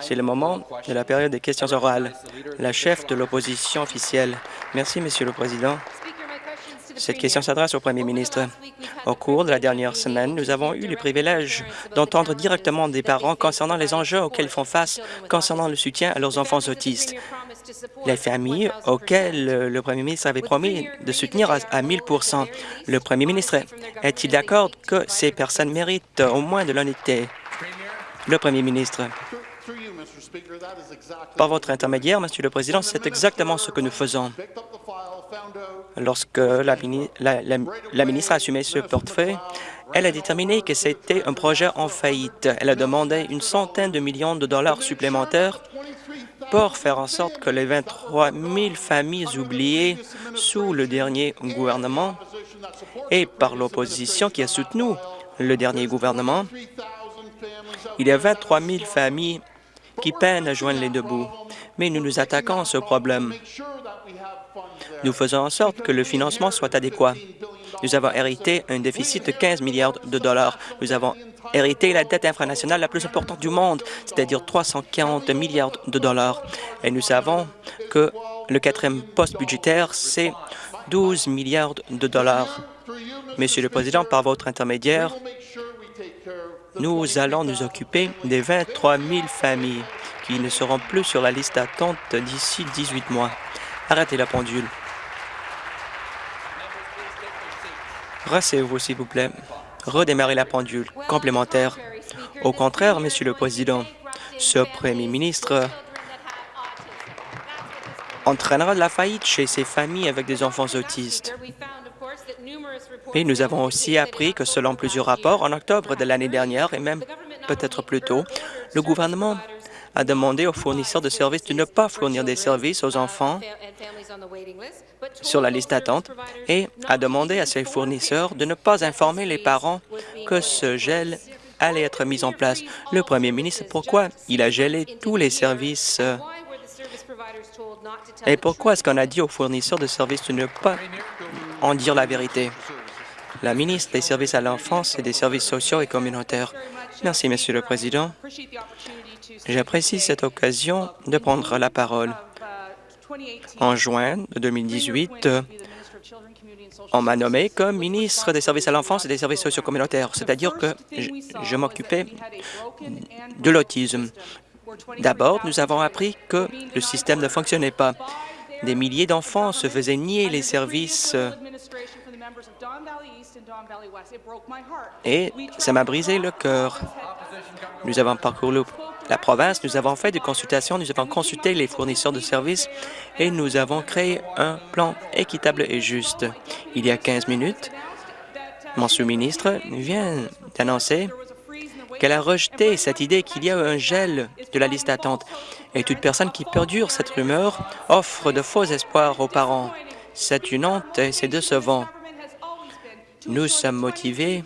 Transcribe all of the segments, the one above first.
C'est le moment de la période des questions orales. La chef de l'opposition officielle. Merci, Monsieur le Président. Cette question s'adresse au Premier ministre. Au cours de la dernière semaine, nous avons eu le privilège d'entendre directement des parents concernant les enjeux auxquels ils font face concernant le soutien à leurs enfants autistes. Les familles auxquelles le Premier ministre avait promis de soutenir à 1000% Le Premier ministre est-il d'accord que ces personnes méritent au moins de l'honnêteté? Le Premier ministre. Par votre intermédiaire, Monsieur le Président, c'est exactement ce que nous faisons. Lorsque la, ministre a assumé ce portefeuille, elle a déterminé que c'était un projet en faillite. Elle a demandé une centaine de millions de dollars supplémentaires pour faire en sorte que les 23 000 familles oubliées sous le dernier gouvernement et par l'opposition qui a soutenu le dernier gouvernement il y a 23 000 familles qui peinent à joindre les deux bouts, mais nous nous attaquons à ce problème. Nous faisons en sorte que le financement soit adéquat. Nous avons hérité un déficit de 15 milliards de dollars. Nous avons hérité la dette infranationale la plus importante du monde, c'est-à-dire 340 milliards de dollars. Et nous savons que le quatrième poste budgétaire, c'est 12 milliards de dollars. Monsieur le Président, par votre intermédiaire, nous allons nous occuper des 23 000 familles qui ne seront plus sur la liste d'attente d'ici 18 mois. Arrêtez la pendule. Rassez-vous, s'il vous plaît. Redémarrez la pendule. Complémentaire. Au contraire, Monsieur le Président, ce Premier ministre entraînera de la faillite chez ces familles avec des enfants autistes. Et nous avons aussi appris que selon plusieurs rapports, en octobre de l'année dernière et même peut-être plus tôt, le gouvernement a demandé aux fournisseurs de services de ne pas fournir des services aux enfants sur la liste d'attente et a demandé à ces fournisseurs de ne pas informer les parents que ce gel allait être mis en place. Le premier ministre, pourquoi il a gelé tous les services euh, et pourquoi est-ce qu'on a dit aux fournisseurs de services de ne pas en dire la vérité? La ministre des Services à l'enfance et des services sociaux et communautaires. Merci, Monsieur le Président. J'apprécie cette occasion de prendre la parole. En juin de 2018, on m'a nommé comme ministre des Services à l'enfance et des services sociaux communautaires, c'est-à-dire que je m'occupais de l'autisme. D'abord, nous avons appris que le système ne fonctionnait pas. Des milliers d'enfants se faisaient nier les services et ça m'a brisé le cœur. Nous avons parcouru la province, nous avons fait des consultations, nous avons consulté les fournisseurs de services et nous avons créé un plan équitable et juste. Il y a 15 minutes, mon sous-ministre vient d'annoncer qu'elle a rejeté cette idée qu'il y a un gel de la liste d'attente. Et toute personne qui perdure cette rumeur offre de faux espoirs aux parents. C'est une honte et c'est décevant. Nous sommes motivés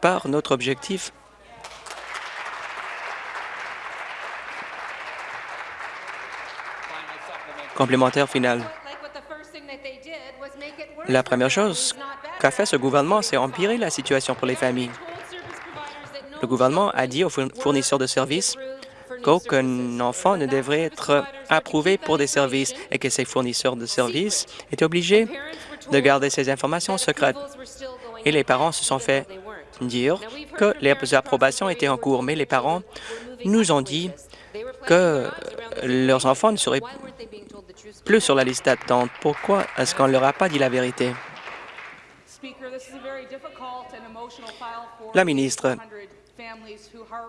par notre objectif complémentaire final. La première chose qu'a fait ce gouvernement, c'est empirer la situation pour les familles. Le gouvernement a dit aux fournisseurs de services qu'aucun enfant ne devrait être approuvé pour des services et que ces fournisseurs de services étaient obligés de garder ces informations secrètes. Et les parents se sont fait dire que les approbations étaient en cours, mais les parents nous ont dit que leurs enfants ne seraient plus sur la liste d'attente. Pourquoi est-ce qu'on ne leur a pas dit la vérité? La ministre,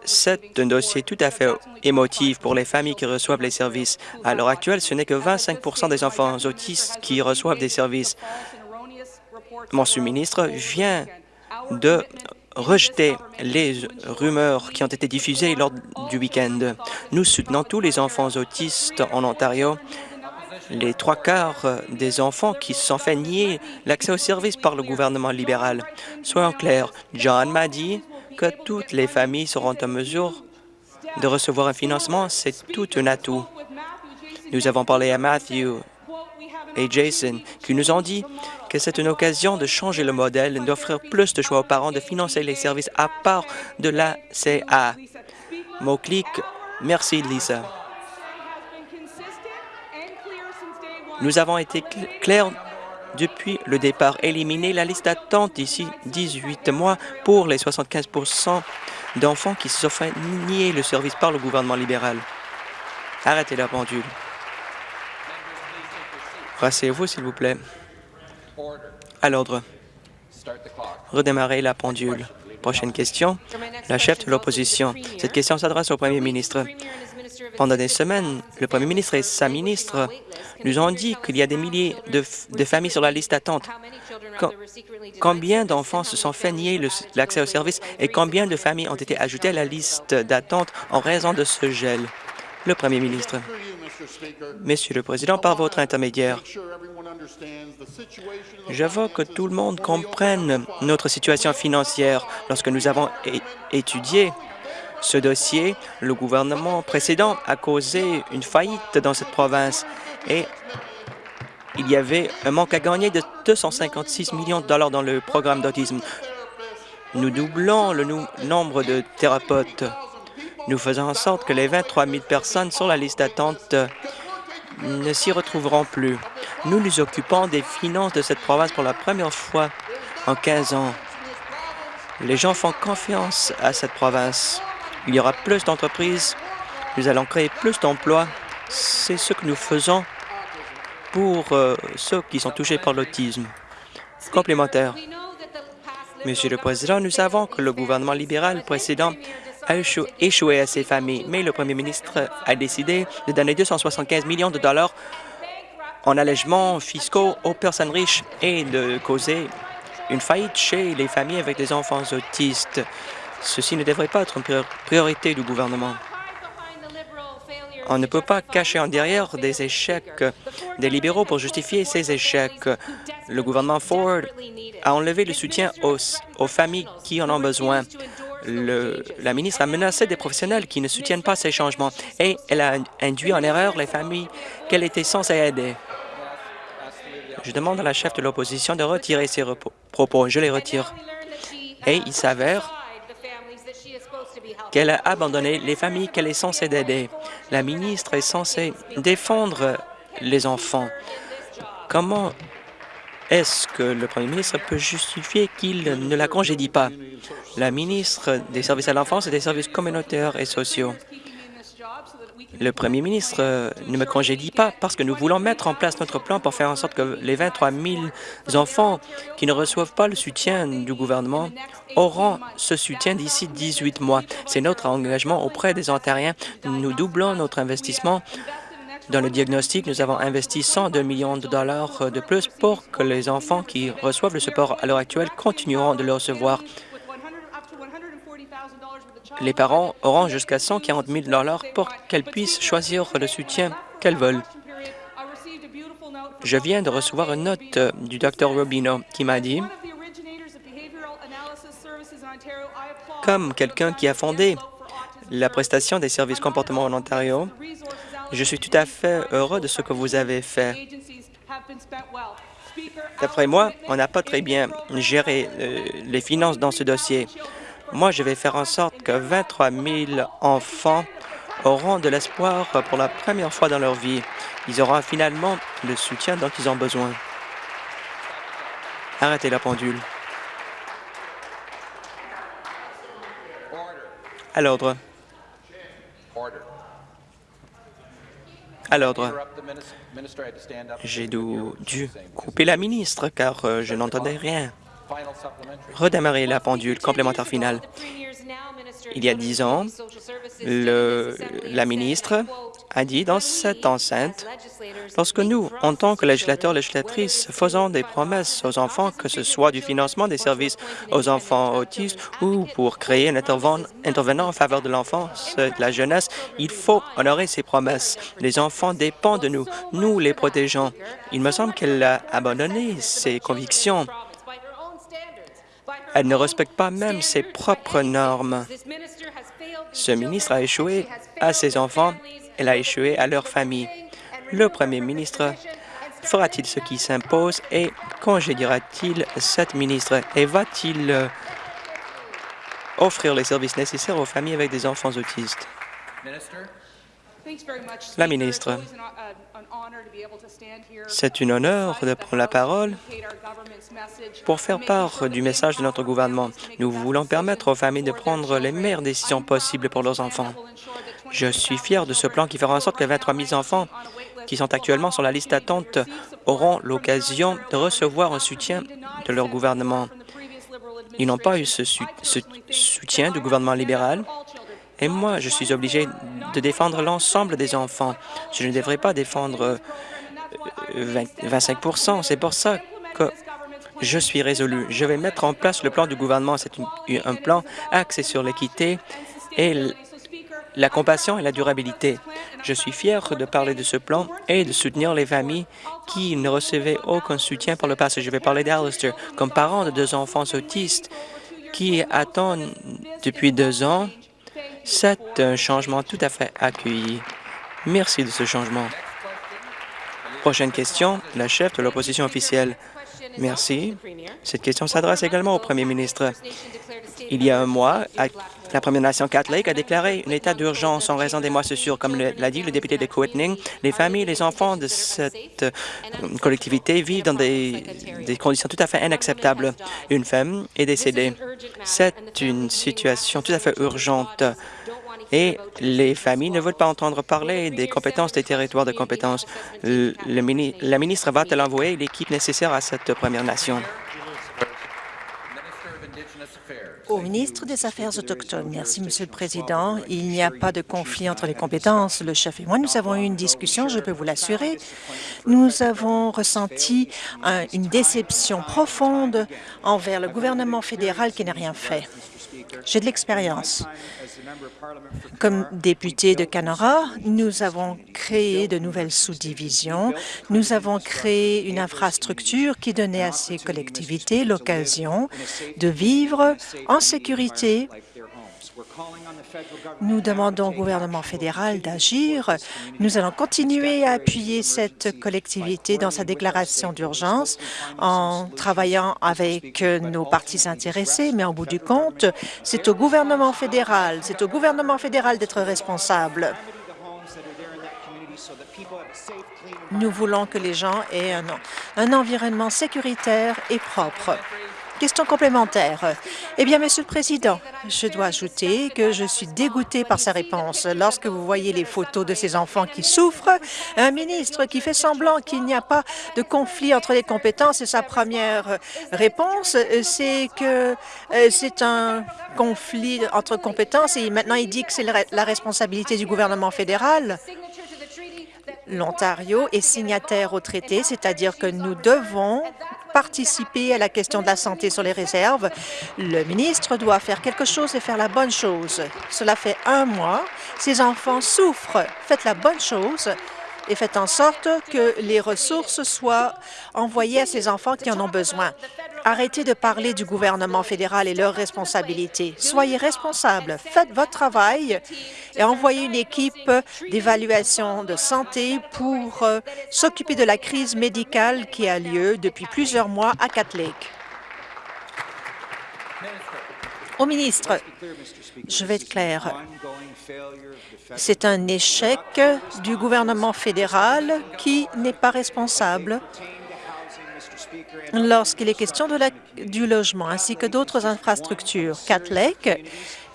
c'est un dossier tout à fait émotif pour les familles qui reçoivent les services. À l'heure actuelle, ce n'est que 25% des enfants autistes qui reçoivent des services. Mon sous-ministre vient de rejeter les rumeurs qui ont été diffusées lors du week-end. Nous soutenons tous les enfants autistes en Ontario. Les trois quarts des enfants qui se sont fait nier l'accès aux services par le gouvernement libéral. Soyons clairs, John m'a dit toutes les familles seront en mesure de recevoir un financement, c'est tout un atout. Nous avons parlé à Matthew et Jason qui nous ont dit que c'est une occasion de changer le modèle, d'offrir plus de choix aux parents, de financer les services à part de la CA. mot-clic. Merci, Lisa. Nous avons été clairs depuis le départ. Éliminer la liste d'attente d'ici 18 mois pour les 75% d'enfants qui se sont fait nier le service par le gouvernement libéral. Arrêtez la pendule. Rassez-vous, s'il vous plaît. À l'ordre. Redémarrer la pendule. Prochaine question. La chef de l'opposition. Cette question s'adresse au premier ministre. Pendant des semaines, le premier ministre et sa ministre nous ont dit qu'il y a des milliers de, familles sur la liste d'attente. Combien d'enfants se sont fait nier l'accès au service et combien de familles ont été ajoutées à la liste d'attente en raison de ce gel? Le premier ministre. Monsieur le Président, par votre intermédiaire, je que tout le monde comprenne notre situation financière. Lorsque nous avons étudié ce dossier, le gouvernement précédent a causé une faillite dans cette province et il y avait un manque à gagner de 256 millions de dollars dans le programme d'autisme. Nous doublons le nombre de thérapeutes. Nous faisons en sorte que les 23 000 personnes sur la liste d'attente ne s'y retrouveront plus. Nous nous occupons des finances de cette province pour la première fois en 15 ans. Les gens font confiance à cette province. Il y aura plus d'entreprises, nous allons créer plus d'emplois. C'est ce que nous faisons pour euh, ceux qui sont touchés par l'autisme. Complémentaire. Monsieur le Président, nous savons que le gouvernement libéral précédent a échoué à ces familles, mais le premier ministre a décidé de donner 275 millions de dollars en allègements fiscaux aux personnes riches et de causer une faillite chez les familles avec des enfants autistes. Ceci ne devrait pas être une priorité du gouvernement. On ne peut pas cacher en derrière des échecs des libéraux pour justifier ces échecs. Le gouvernement Ford a enlevé le soutien aux, familles qui en ont besoin. La ministre a menacé des professionnels qui ne soutiennent pas ces changements et elle a induit en erreur les familles qu'elle était censée aider. Je demande à la chef de l'opposition de retirer ses propos. Je les retire. Et il s'avère qu'elle a abandonné les familles qu'elle est censée aider. La ministre est censée défendre les enfants. Comment est-ce que le premier ministre peut justifier qu'il ne la congédie pas? La ministre des services à l'enfance et des services communautaires et sociaux. Le premier ministre euh, ne me congédie pas parce que nous voulons mettre en place notre plan pour faire en sorte que les 23 000 enfants qui ne reçoivent pas le soutien du gouvernement auront ce soutien d'ici 18 mois. C'est notre engagement auprès des Ontariens. Nous doublons notre investissement dans le diagnostic, nous avons investi 102 millions de dollars de plus pour que les enfants qui reçoivent le support à l'heure actuelle continueront de le recevoir. Les parents auront jusqu'à 140 000 dollars pour qu'elles puissent choisir le soutien qu'elles veulent. Je viens de recevoir une note du Dr Rubino qui m'a dit comme quelqu'un qui a fondé la prestation des services comportement en Ontario, je suis tout à fait heureux de ce que vous avez fait. D'après moi, on n'a pas très bien géré euh, les finances dans ce dossier. Moi, je vais faire en sorte que 23 000 enfants auront de l'espoir pour la première fois dans leur vie. Ils auront finalement le soutien dont ils ont besoin. Arrêtez la pendule. À l'ordre. À l'ordre. J'ai dû, couper la ministre car euh, je n'entendais rien. Redémarrer la pendule complémentaire finale. Il y a dix ans, la ministre a dit dans cette enceinte, lorsque nous, en tant que législateurs, législatrices, faisons des promesses aux enfants, que ce soit du financement des services aux enfants autistes ou pour créer un intervenant en faveur de l'enfance de la jeunesse, il faut honorer ces promesses. Les enfants dépendent de nous. Nous les protégeons. Il me semble qu'elle a abandonné ses convictions. Elle ne respecte pas même ses propres normes. Ce ministre a échoué à ses enfants, elle a échoué à leur famille. Le premier ministre fera-t-il ce qui s'impose et congédiera-t-il cette ministre et va-t-il offrir les services nécessaires aux familles avec des enfants autistes? La ministre, c'est un honneur de prendre la parole pour faire part du message de notre gouvernement. Nous voulons permettre aux familles de prendre les meilleures décisions possibles pour leurs enfants. Je suis fier de ce plan qui fera en sorte que 23 000 enfants qui sont actuellement sur la liste d'attente auront l'occasion de recevoir un soutien de leur gouvernement. Ils n'ont pas eu ce, soutien du gouvernement libéral et moi, je suis obligé de défendre l'ensemble des enfants. Je ne devrais pas défendre 25% euh, C'est pour ça que je suis résolu. Je vais mettre en place le plan du gouvernement. C'est un plan axé sur l'équité et la compassion et la durabilité. Je suis fier de parler de ce plan et de soutenir les familles qui ne recevaient aucun soutien par le passé. Je vais parler d'Alistair. Comme parent de deux enfants autistes qui attendent depuis deux ans c'est un changement tout à fait accueilli. Merci de ce changement. Prochaine question, la chef de l'opposition officielle. Merci. Cette question s'adresse également au premier ministre. Il y a un mois, la Première Nation Cat Lake a déclaré un état d'urgence en raison des moississures. Comme l'a dit le député de Coetning, les familles et les enfants de cette euh, collectivité vivent dans des, conditions tout à fait inacceptables. Une femme est décédée. C'est une situation tout à fait urgente et les familles ne veulent pas entendre parler des compétences des territoires de compétences. La ministre va-t-elle envoyer l'équipe nécessaire à cette Première Nation? Au ministre des Affaires autochtones. Merci, Monsieur le Président. Il n'y a pas de conflit entre les compétences. Le chef et moi, nous avons eu une discussion, je peux vous l'assurer. Nous avons ressenti une déception profonde envers le gouvernement fédéral qui n'a rien fait. J'ai de l'expérience. Comme député de Canara, nous avons créé de nouvelles sous-divisions. Nous avons créé une infrastructure qui donnait à ces collectivités l'occasion de vivre en sécurité nous demandons au gouvernement fédéral d'agir. Nous allons continuer à appuyer cette collectivité dans sa déclaration d'urgence en travaillant avec nos partis intéressés, mais en bout du compte, c'est au gouvernement fédéral, c'est au gouvernement fédéral d'être responsable. Nous voulons que les gens aient un, un environnement sécuritaire et propre. Question complémentaire. Eh bien, Monsieur le Président, je dois ajouter que je suis dégoûtée par sa réponse. Lorsque vous voyez les photos de ces enfants qui souffrent, un ministre qui fait semblant qu'il n'y a pas de conflit entre les compétences et sa première réponse, c'est que euh, c'est un conflit entre compétences et maintenant il dit que c'est la responsabilité du gouvernement fédéral. L'Ontario est signataire au traité, c'est-à-dire que nous devons participer à la question de la santé sur les réserves. Le ministre doit faire quelque chose et faire la bonne chose. Cela fait un mois. Ces enfants souffrent. Faites la bonne chose et faites en sorte que les ressources soient envoyées à ces enfants qui en ont besoin. Arrêtez de parler du gouvernement fédéral et leurs responsabilités. Soyez responsables, faites votre travail et envoyez une équipe d'évaluation de santé pour euh, s'occuper de la crise médicale qui a lieu depuis plusieurs mois à Cat Lake. Au ministre, je vais être clair. C'est un échec du gouvernement fédéral qui n'est pas responsable lorsqu'il est question du logement ainsi que d'autres infrastructures. Cat Lake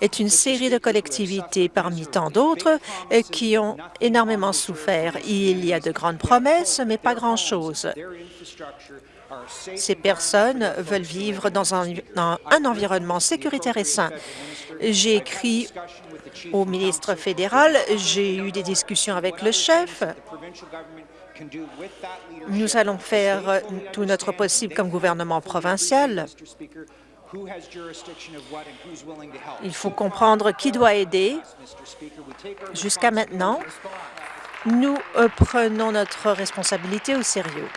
est une série de collectivités parmi tant d'autres qui ont énormément souffert. Il y a de grandes promesses, mais pas grand-chose. Ces personnes veulent vivre dans un, environnement sécuritaire et sain. J'ai écrit au ministre fédéral, j'ai eu des discussions avec le chef. Nous allons faire tout notre possible comme gouvernement provincial. Il faut comprendre qui doit aider. Jusqu'à maintenant, nous euh, prenons notre responsabilité au sérieux.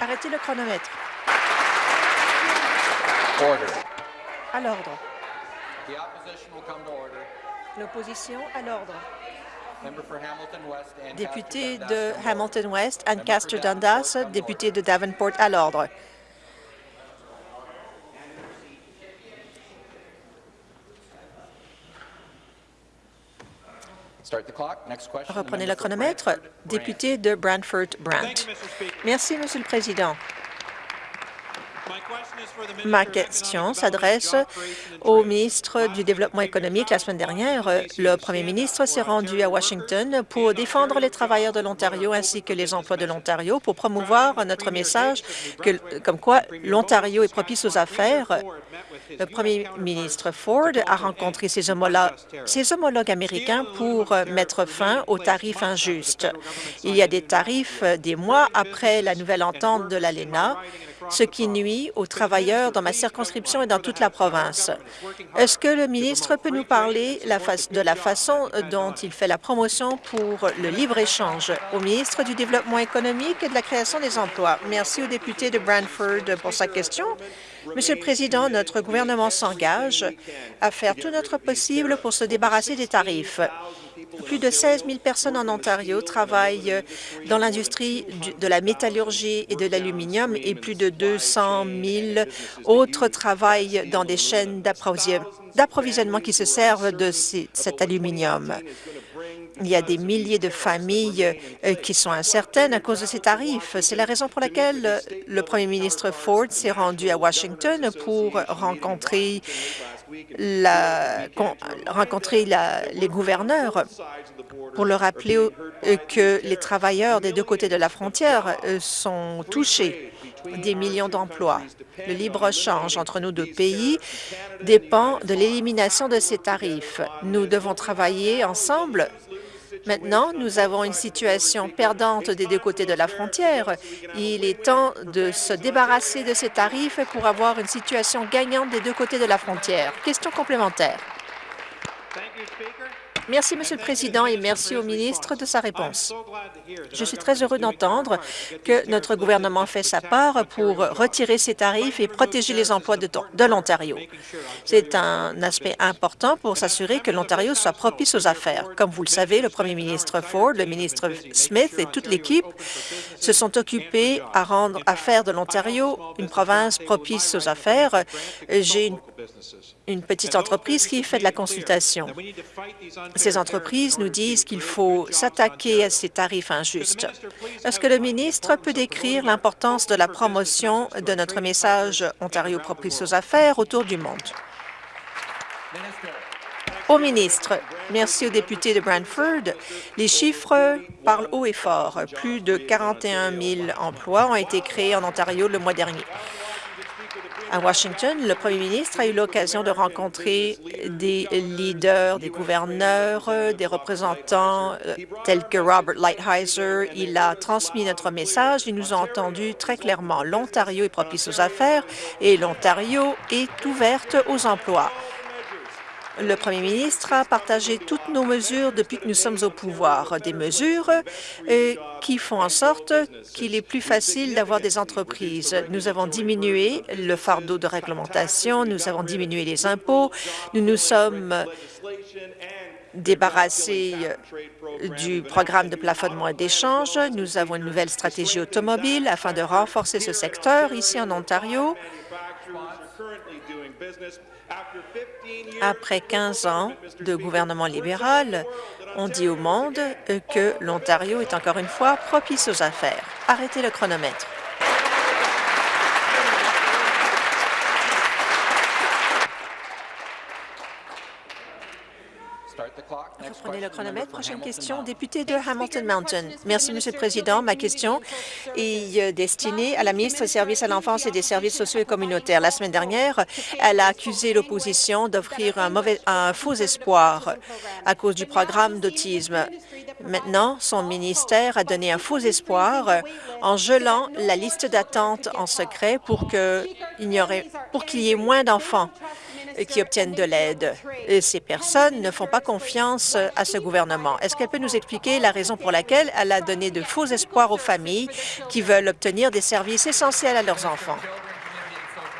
Arrêtez le chronomètre. À l'ordre. L'opposition à l'ordre. Député de Hamilton West, Ancaster Dundas, député de Davenport à l'ordre. Reprenez le chronomètre. Député de Brantford-Brant. Merci, Monsieur le Président. Ma question s'adresse au ministre du Développement économique. La semaine dernière, le premier ministre s'est rendu à Washington pour défendre les travailleurs de l'Ontario ainsi que les emplois de l'Ontario pour promouvoir notre message comme quoi l'Ontario est propice aux affaires. Le premier ministre Ford a rencontré ses ses homologues américains pour mettre fin aux tarifs injustes. Il y a des tarifs des mois après la nouvelle entente de l'ALENA ce qui nuit aux travailleurs dans ma circonscription et dans toute la province. Est-ce que le ministre peut nous parler de la façon dont il fait la promotion pour le libre-échange au ministre du Développement économique et de la création des emplois? Merci au député de Brantford pour sa question. Monsieur le Président, notre gouvernement s'engage à faire tout notre possible pour se débarrasser des tarifs. Plus de 16 000 personnes en Ontario travaillent dans l'industrie de la métallurgie et de l'aluminium et plus de 200 000 autres travaillent dans des chaînes d'approvisionnement qui se servent de cet aluminium. Il y a des milliers de familles euh, qui sont incertaines à cause de ces tarifs. C'est la raison pour laquelle le premier ministre Ford s'est rendu à Washington pour rencontrer rencontrer les gouverneurs pour leur rappeler euh, que les travailleurs des deux côtés de la frontière euh, sont touchés des millions d'emplois. Le libre-échange entre nos deux pays dépend de l'élimination de ces tarifs. Nous devons travailler ensemble Maintenant, nous avons une situation perdante des deux côtés de la frontière. Il est temps de se débarrasser de ces tarifs pour avoir une situation gagnante des deux côtés de la frontière. Question complémentaire. Merci, Monsieur le Président, et merci au ministre de sa réponse. Je suis très heureux d'entendre que notre gouvernement fait sa part pour retirer ces tarifs et protéger les emplois de, l'Ontario. C'est un aspect important pour s'assurer que l'Ontario soit propice aux affaires. Comme vous le savez, le premier ministre Ford, le ministre Smith et toute l'équipe se sont occupés à rendre à faire de l'Ontario une province propice aux affaires. J'ai une une petite entreprise qui fait de la consultation. Ces entreprises nous disent qu'il faut s'attaquer à ces tarifs injustes. Est-ce que le ministre peut décrire l'importance de la promotion de notre message Ontario propice aux affaires autour du monde? Au ministre, merci aux députés de Brantford. Les chiffres parlent haut et fort. Plus de 41 000 emplois ont été créés en Ontario le mois dernier. À Washington, le premier ministre a eu l'occasion de rencontrer des leaders, des gouverneurs, des représentants euh, tels que Robert Lighthizer. Il a transmis notre message. Il nous a entendus très clairement. L'Ontario est propice aux affaires et l'Ontario est ouverte aux emplois. Le premier ministre a partagé toutes nos mesures depuis que nous sommes au pouvoir, des mesures euh, qui font en sorte qu'il est plus facile d'avoir des entreprises. Nous avons diminué le fardeau de réglementation, nous avons diminué les impôts, nous nous sommes débarrassés du programme de plafonnement et d'échange. Nous avons une nouvelle stratégie automobile afin de renforcer ce secteur ici en Ontario. Après 15 ans de gouvernement libéral, on dit au monde que l'Ontario est encore une fois propice aux affaires. Arrêtez le chronomètre. Reprenez le chronomètre. Prochaine question, député de Hamilton Mountain. Merci, Monsieur le Président. Ma question est euh, destinée à la ministre des Services à l'enfance et des services sociaux et communautaires. La semaine dernière, elle a accusé l'opposition d'offrir un, un faux espoir à cause du programme d'autisme. Maintenant, son ministère a donné un faux espoir en gelant la liste d'attente en secret pour qu'il y ait moins d'enfants qui obtiennent de l'aide. Ces personnes ne font pas confiance à ce gouvernement. Est-ce qu'elle peut nous expliquer la raison pour laquelle elle a donné de faux espoirs aux familles qui veulent obtenir des services essentiels à leurs enfants?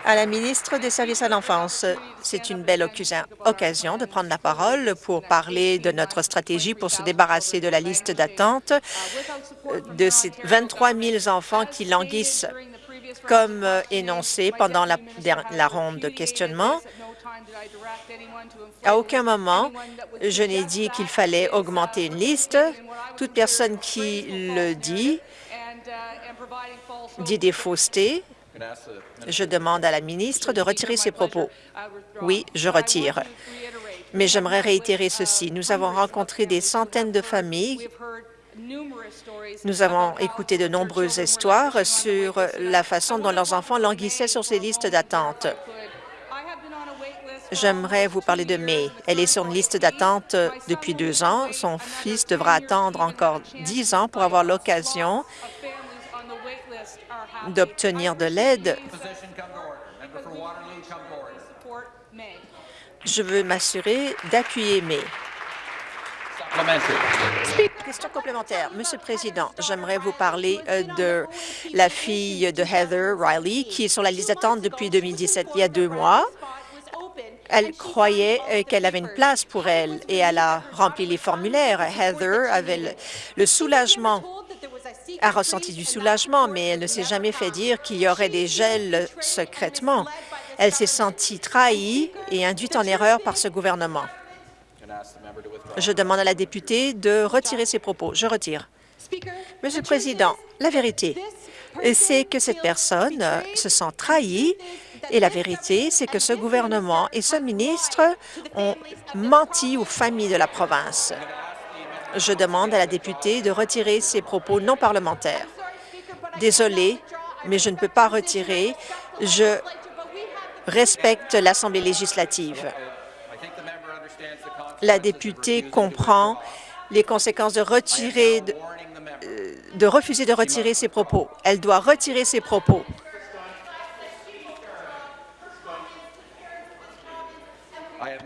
À la ministre des Services à l'enfance, c'est une belle occasion de prendre la parole pour parler de notre stratégie pour se débarrasser de la liste d'attente de ces 23 000 enfants qui languissent comme énoncé pendant la, la ronde de questionnement. À aucun moment, je n'ai dit qu'il fallait augmenter une liste. Toute personne qui le dit dit des faussetés. Je demande à la ministre de retirer ses propos. Oui, je retire. Mais j'aimerais réitérer ceci. Nous avons rencontré des centaines de familles nous avons écouté de nombreuses histoires sur la façon dont leurs enfants languissaient sur ces listes d'attente. J'aimerais vous parler de May. Elle est sur une liste d'attente depuis deux ans. Son fils devra attendre encore dix ans pour avoir l'occasion d'obtenir de l'aide. Je veux m'assurer d'appuyer May. Question complémentaire. Monsieur le Président, j'aimerais vous parler euh, de la fille de Heather Riley, qui est sur la liste d'attente depuis 2017, il y a deux mois. Elle croyait euh, qu'elle avait une place pour elle et elle a rempli les formulaires. Heather avait le, soulagement a ressenti du soulagement, mais elle ne s'est jamais fait dire qu'il y aurait des gels secrètement. Elle s'est sentie trahie et induite en erreur par ce gouvernement. Je demande à la députée de retirer ses propos. Je retire. Monsieur le Président, la vérité, c'est que cette personne se sent trahie et la vérité, c'est que ce gouvernement et ce ministre ont menti aux familles de la province. Je demande à la députée de retirer ses propos non parlementaires. Désolée, mais je ne peux pas retirer. Je respecte l'Assemblée législative la députée comprend les conséquences de retirer euh, de, refuser de retirer ses propos. Elle doit retirer ses propos. Euh,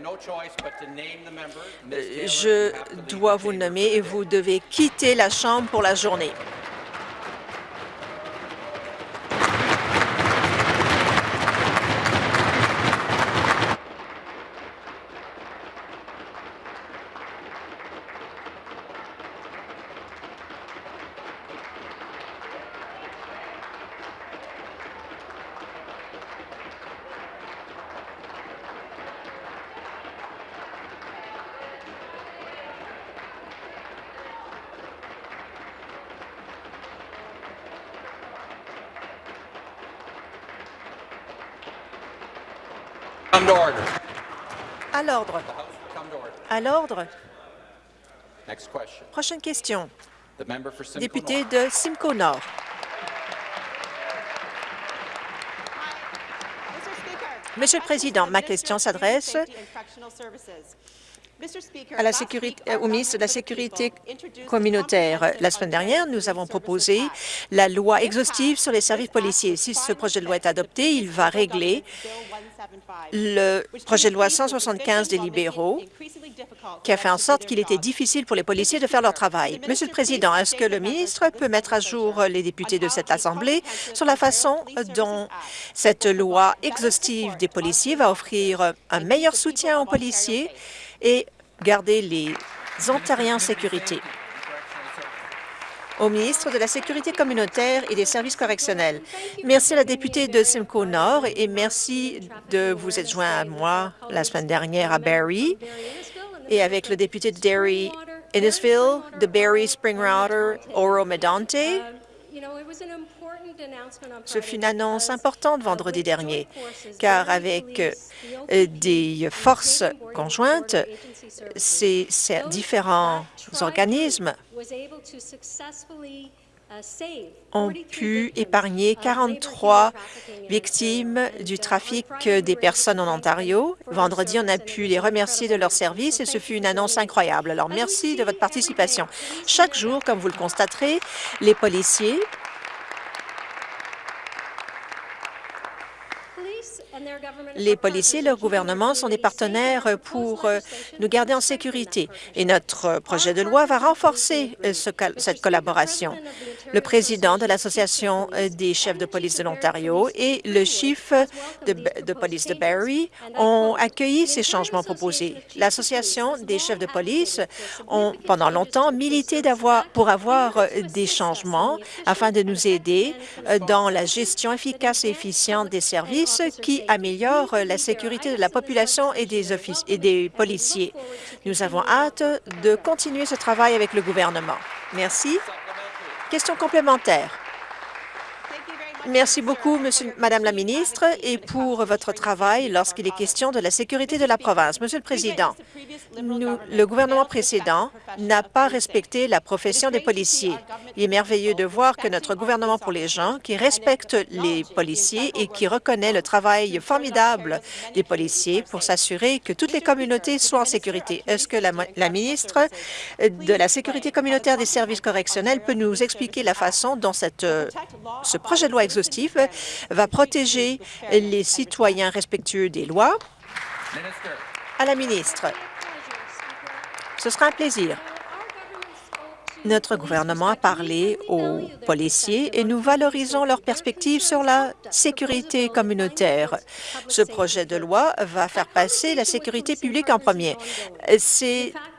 je dois vous nommer et vous devez quitter la Chambre pour la journée. À l'ordre. À l'ordre. Prochaine question. Député de Simcoe Nord. Monsieur le Président, ma question s'adresse à la sécurité, au ministre de la Sécurité communautaire. La semaine dernière, nous avons proposé la loi exhaustive sur les services policiers. Si ce projet de loi est adopté, il va régler le projet de loi 175 des libéraux qui a fait en sorte qu'il était difficile pour les policiers de faire leur travail. Monsieur le Président, est-ce que le ministre peut mettre à jour les députés de cette Assemblée sur la façon dont cette loi exhaustive des policiers va offrir un meilleur soutien aux policiers et garder les Ontariens en sécurité? au ministre de la Sécurité communautaire et des services correctionnels. Merci à la députée de Simcoe Nord et merci de vous être joint à moi la semaine dernière à Barrie et avec le député de Derry Innisville, de Barrie, Springwater, Oro Medonte. Ce fut une annonce importante vendredi dernier, car avec euh, des forces conjointes, ces différents organismes ont pu épargner 43 victimes du trafic des personnes en Ontario. Vendredi, on a pu les remercier de leur service et ce fut une annonce incroyable. Alors, merci de votre participation. Chaque jour, comme vous le constaterez, les policiers Les policiers et leur gouvernement sont des partenaires pour euh, nous garder en sécurité et notre projet de loi va renforcer euh, cette collaboration. Le président de l'Association des chefs de police de l'Ontario et le chief de, police de Barrie ont accueilli ces changements proposés. L'Association des chefs de police ont pendant longtemps milité pour avoir des changements afin de nous aider dans la gestion efficace et efficiente des services qui améliorent la sécurité de la population et des, et des policiers. Nous avons hâte de continuer ce travail avec le gouvernement. Merci. Question complémentaire. Merci beaucoup, monsieur, Madame la ministre, et pour votre travail lorsqu'il est question de la sécurité de la province. Monsieur le Président, nous, le gouvernement précédent n'a pas respecté la profession des policiers. Il est merveilleux de voir que notre gouvernement pour les gens, qui respecte les policiers et qui reconnaît le travail formidable des policiers pour s'assurer que toutes les communautés soient en sécurité. Est-ce que la, ministre de la Sécurité communautaire des services correctionnels peut nous expliquer la façon dont cette, ce projet de loi exhaustif va protéger les citoyens respectueux des lois. À la ministre, ce sera un plaisir. Notre gouvernement a parlé aux policiers et nous valorisons leurs perspectives sur la sécurité communautaire. Ce projet de loi va faire passer la sécurité publique en premier.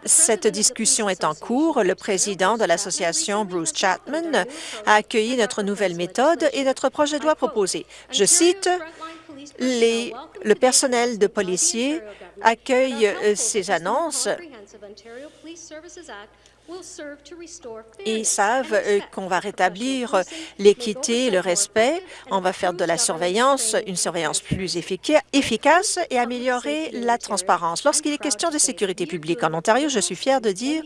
Cette discussion est en cours. Le président de l'association, Bruce Chapman, a accueilli notre nouvelle méthode et notre projet de loi proposé. Je cite, les, le personnel de policiers accueille ces annonces ils savent euh, qu'on va rétablir l'équité et le respect. On va faire de la surveillance une surveillance plus efficace et améliorer la transparence. Lorsqu'il est question de sécurité publique en Ontario, je suis fière de dire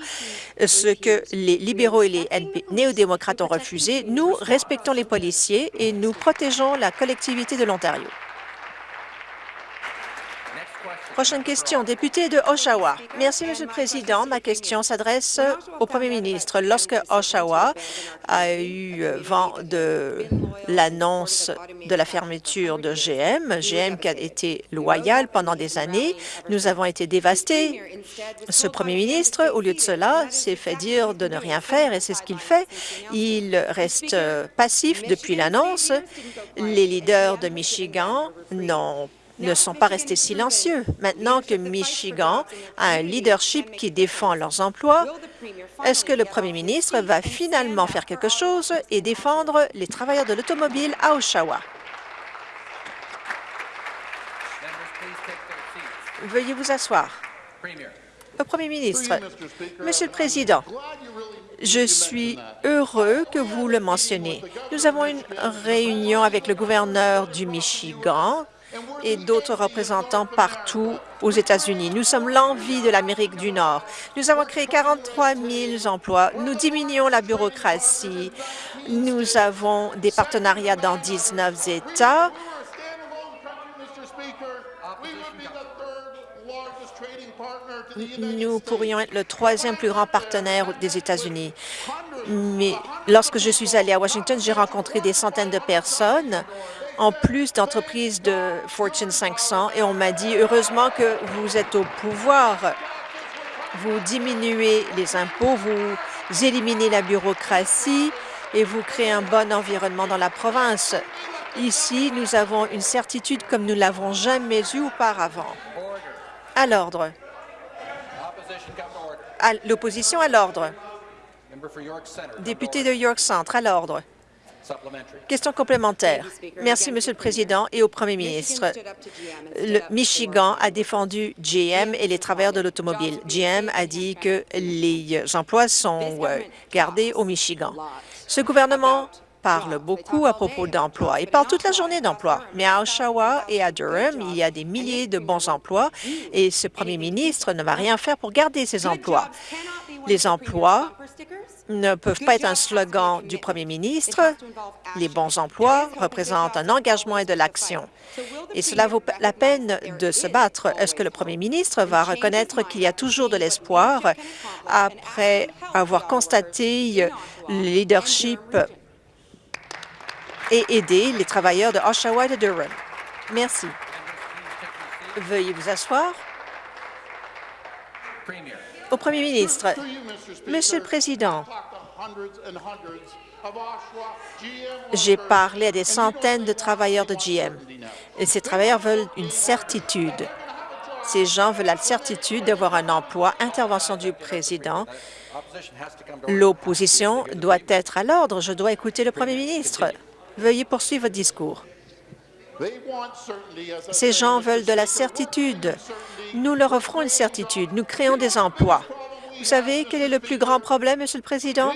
ce que les libéraux et les néo-démocrates ont refusé. Nous respectons les policiers et nous protégeons la collectivité de l'Ontario. Prochaine question, député de Oshawa. Merci, Monsieur le Président. Ma question s'adresse au Premier ministre. Lorsque Oshawa a eu vent de l'annonce de la fermeture de GM, GM qui a été loyal pendant des années, nous avons été dévastés. Ce Premier ministre, au lieu de cela, s'est fait dire de ne rien faire et c'est ce qu'il fait. Il reste passif depuis l'annonce. Les leaders de Michigan n'ont ne sont pas restés silencieux. Maintenant que Michigan a un leadership qui défend leurs emplois, est-ce que le premier ministre va finalement faire quelque chose et défendre les travailleurs de l'automobile à Oshawa? Veuillez vous asseoir. Le Premier ministre, Monsieur le Président, je suis heureux que vous le mentionnez. Nous avons une réunion avec le gouverneur du Michigan et d'autres représentants partout aux États-Unis. Nous sommes l'envie de l'Amérique du Nord. Nous avons créé 43 000 emplois. Nous diminuons la bureaucratie. Nous avons des partenariats dans 19 États. Nous pourrions être le troisième plus grand partenaire des États-Unis. Mais lorsque je suis allée à Washington, j'ai rencontré des centaines de personnes en plus d'entreprises de Fortune 500 et on m'a dit, heureusement que vous êtes au pouvoir, vous diminuez les impôts, vous éliminez la bureaucratie et vous créez un bon environnement dans la province. Ici, nous avons une certitude comme nous l'avons jamais eue auparavant. À l'ordre. L'opposition à l'ordre. Député de York Centre, à l'ordre. Question complémentaire. Merci, Monsieur le Président et au Premier ministre. Le Michigan a défendu GM et les travailleurs de l'automobile. GM a dit que les emplois sont euh, gardés au Michigan. Ce gouvernement parle beaucoup à propos d'emplois. Il parle toute la journée d'emplois. Mais à Oshawa et à Durham, il y a des milliers de bons emplois et ce premier ministre ne va rien faire pour garder ces emplois. Les emplois ne peuvent pas être un slogan du premier ministre. Les bons emplois représentent un engagement et de l'action. Et cela vaut la peine de se battre. Est-ce que le premier ministre va reconnaître qu'il y a toujours de l'espoir après avoir constaté le leadership et aider les travailleurs de Oshawa et de Durham? Merci. Veuillez vous asseoir. Au Premier ministre, Monsieur le Président, J'ai parlé à des centaines de travailleurs de GM ces travailleurs veulent une certitude. Ces gens veulent la certitude d'avoir un emploi. Intervention du président. L'opposition doit être à l'ordre. Je dois écouter le premier ministre. Veuillez poursuivre votre discours. Ces gens veulent de la certitude. Nous leur offrons une certitude. Nous créons des emplois. Vous savez quel est le plus grand problème, Monsieur le Président?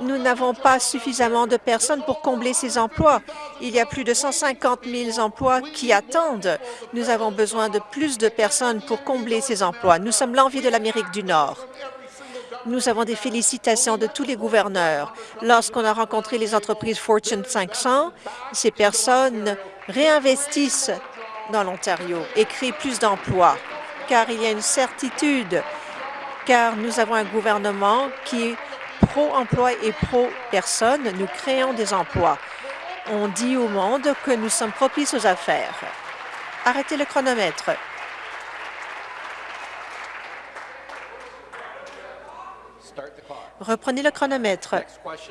Nous n'avons pas suffisamment de personnes pour combler ces emplois. Il y a plus de 150 000 emplois qui attendent. Nous avons besoin de plus de personnes pour combler ces emplois. Nous sommes l'envie de l'Amérique du Nord. Nous avons des félicitations de tous les gouverneurs. Lorsqu'on a rencontré les entreprises Fortune 500, ces personnes réinvestissent dans l'Ontario et créent plus d'emplois, car il y a une certitude, car nous avons un gouvernement qui est pro-emploi et pro-personne. Nous créons des emplois. On dit au monde que nous sommes propices aux affaires. Arrêtez le chronomètre. Reprenez le chronomètre.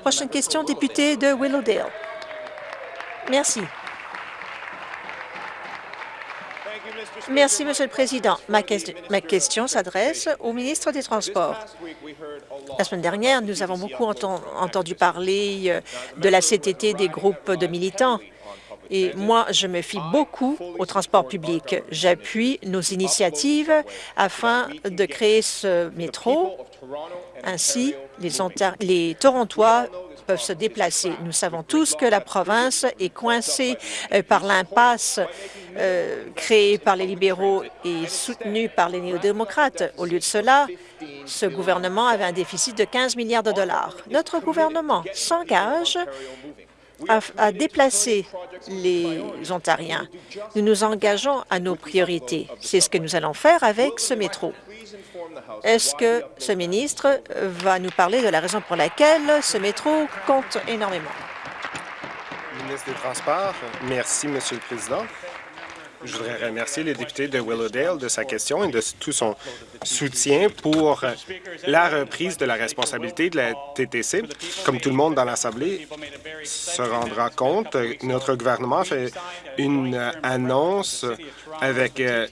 Prochaine question, député de Willowdale. Merci. Merci, Monsieur le Président. Ma, question s'adresse au ministre des Transports. La semaine dernière, nous avons beaucoup entendu parler euh, de la CTT des groupes de militants. Et moi, je me fie beaucoup au transport public. J'appuie nos initiatives afin de créer ce métro. Ainsi, les, les Torontois peuvent se déplacer. Nous savons tous que la province est coincée euh, par l'impasse euh, créée par les libéraux et soutenue par les néo-démocrates. Au lieu de cela, ce gouvernement avait un déficit de 15 milliards de dollars. Notre gouvernement s'engage à, déplacer les Ontariens. Nous nous engageons à nos priorités. C'est ce que nous allons faire avec ce métro. Est-ce que ce ministre va nous parler de la raison pour laquelle ce métro compte énormément? Ministre des Transports. Merci, Monsieur le Président. Je voudrais remercier le député de Willowdale de sa question et de tout son soutien pour la reprise de la responsabilité de la TTC. Comme tout le monde dans l'Assemblée se rendra compte, notre gouvernement fait une annonce avec euh,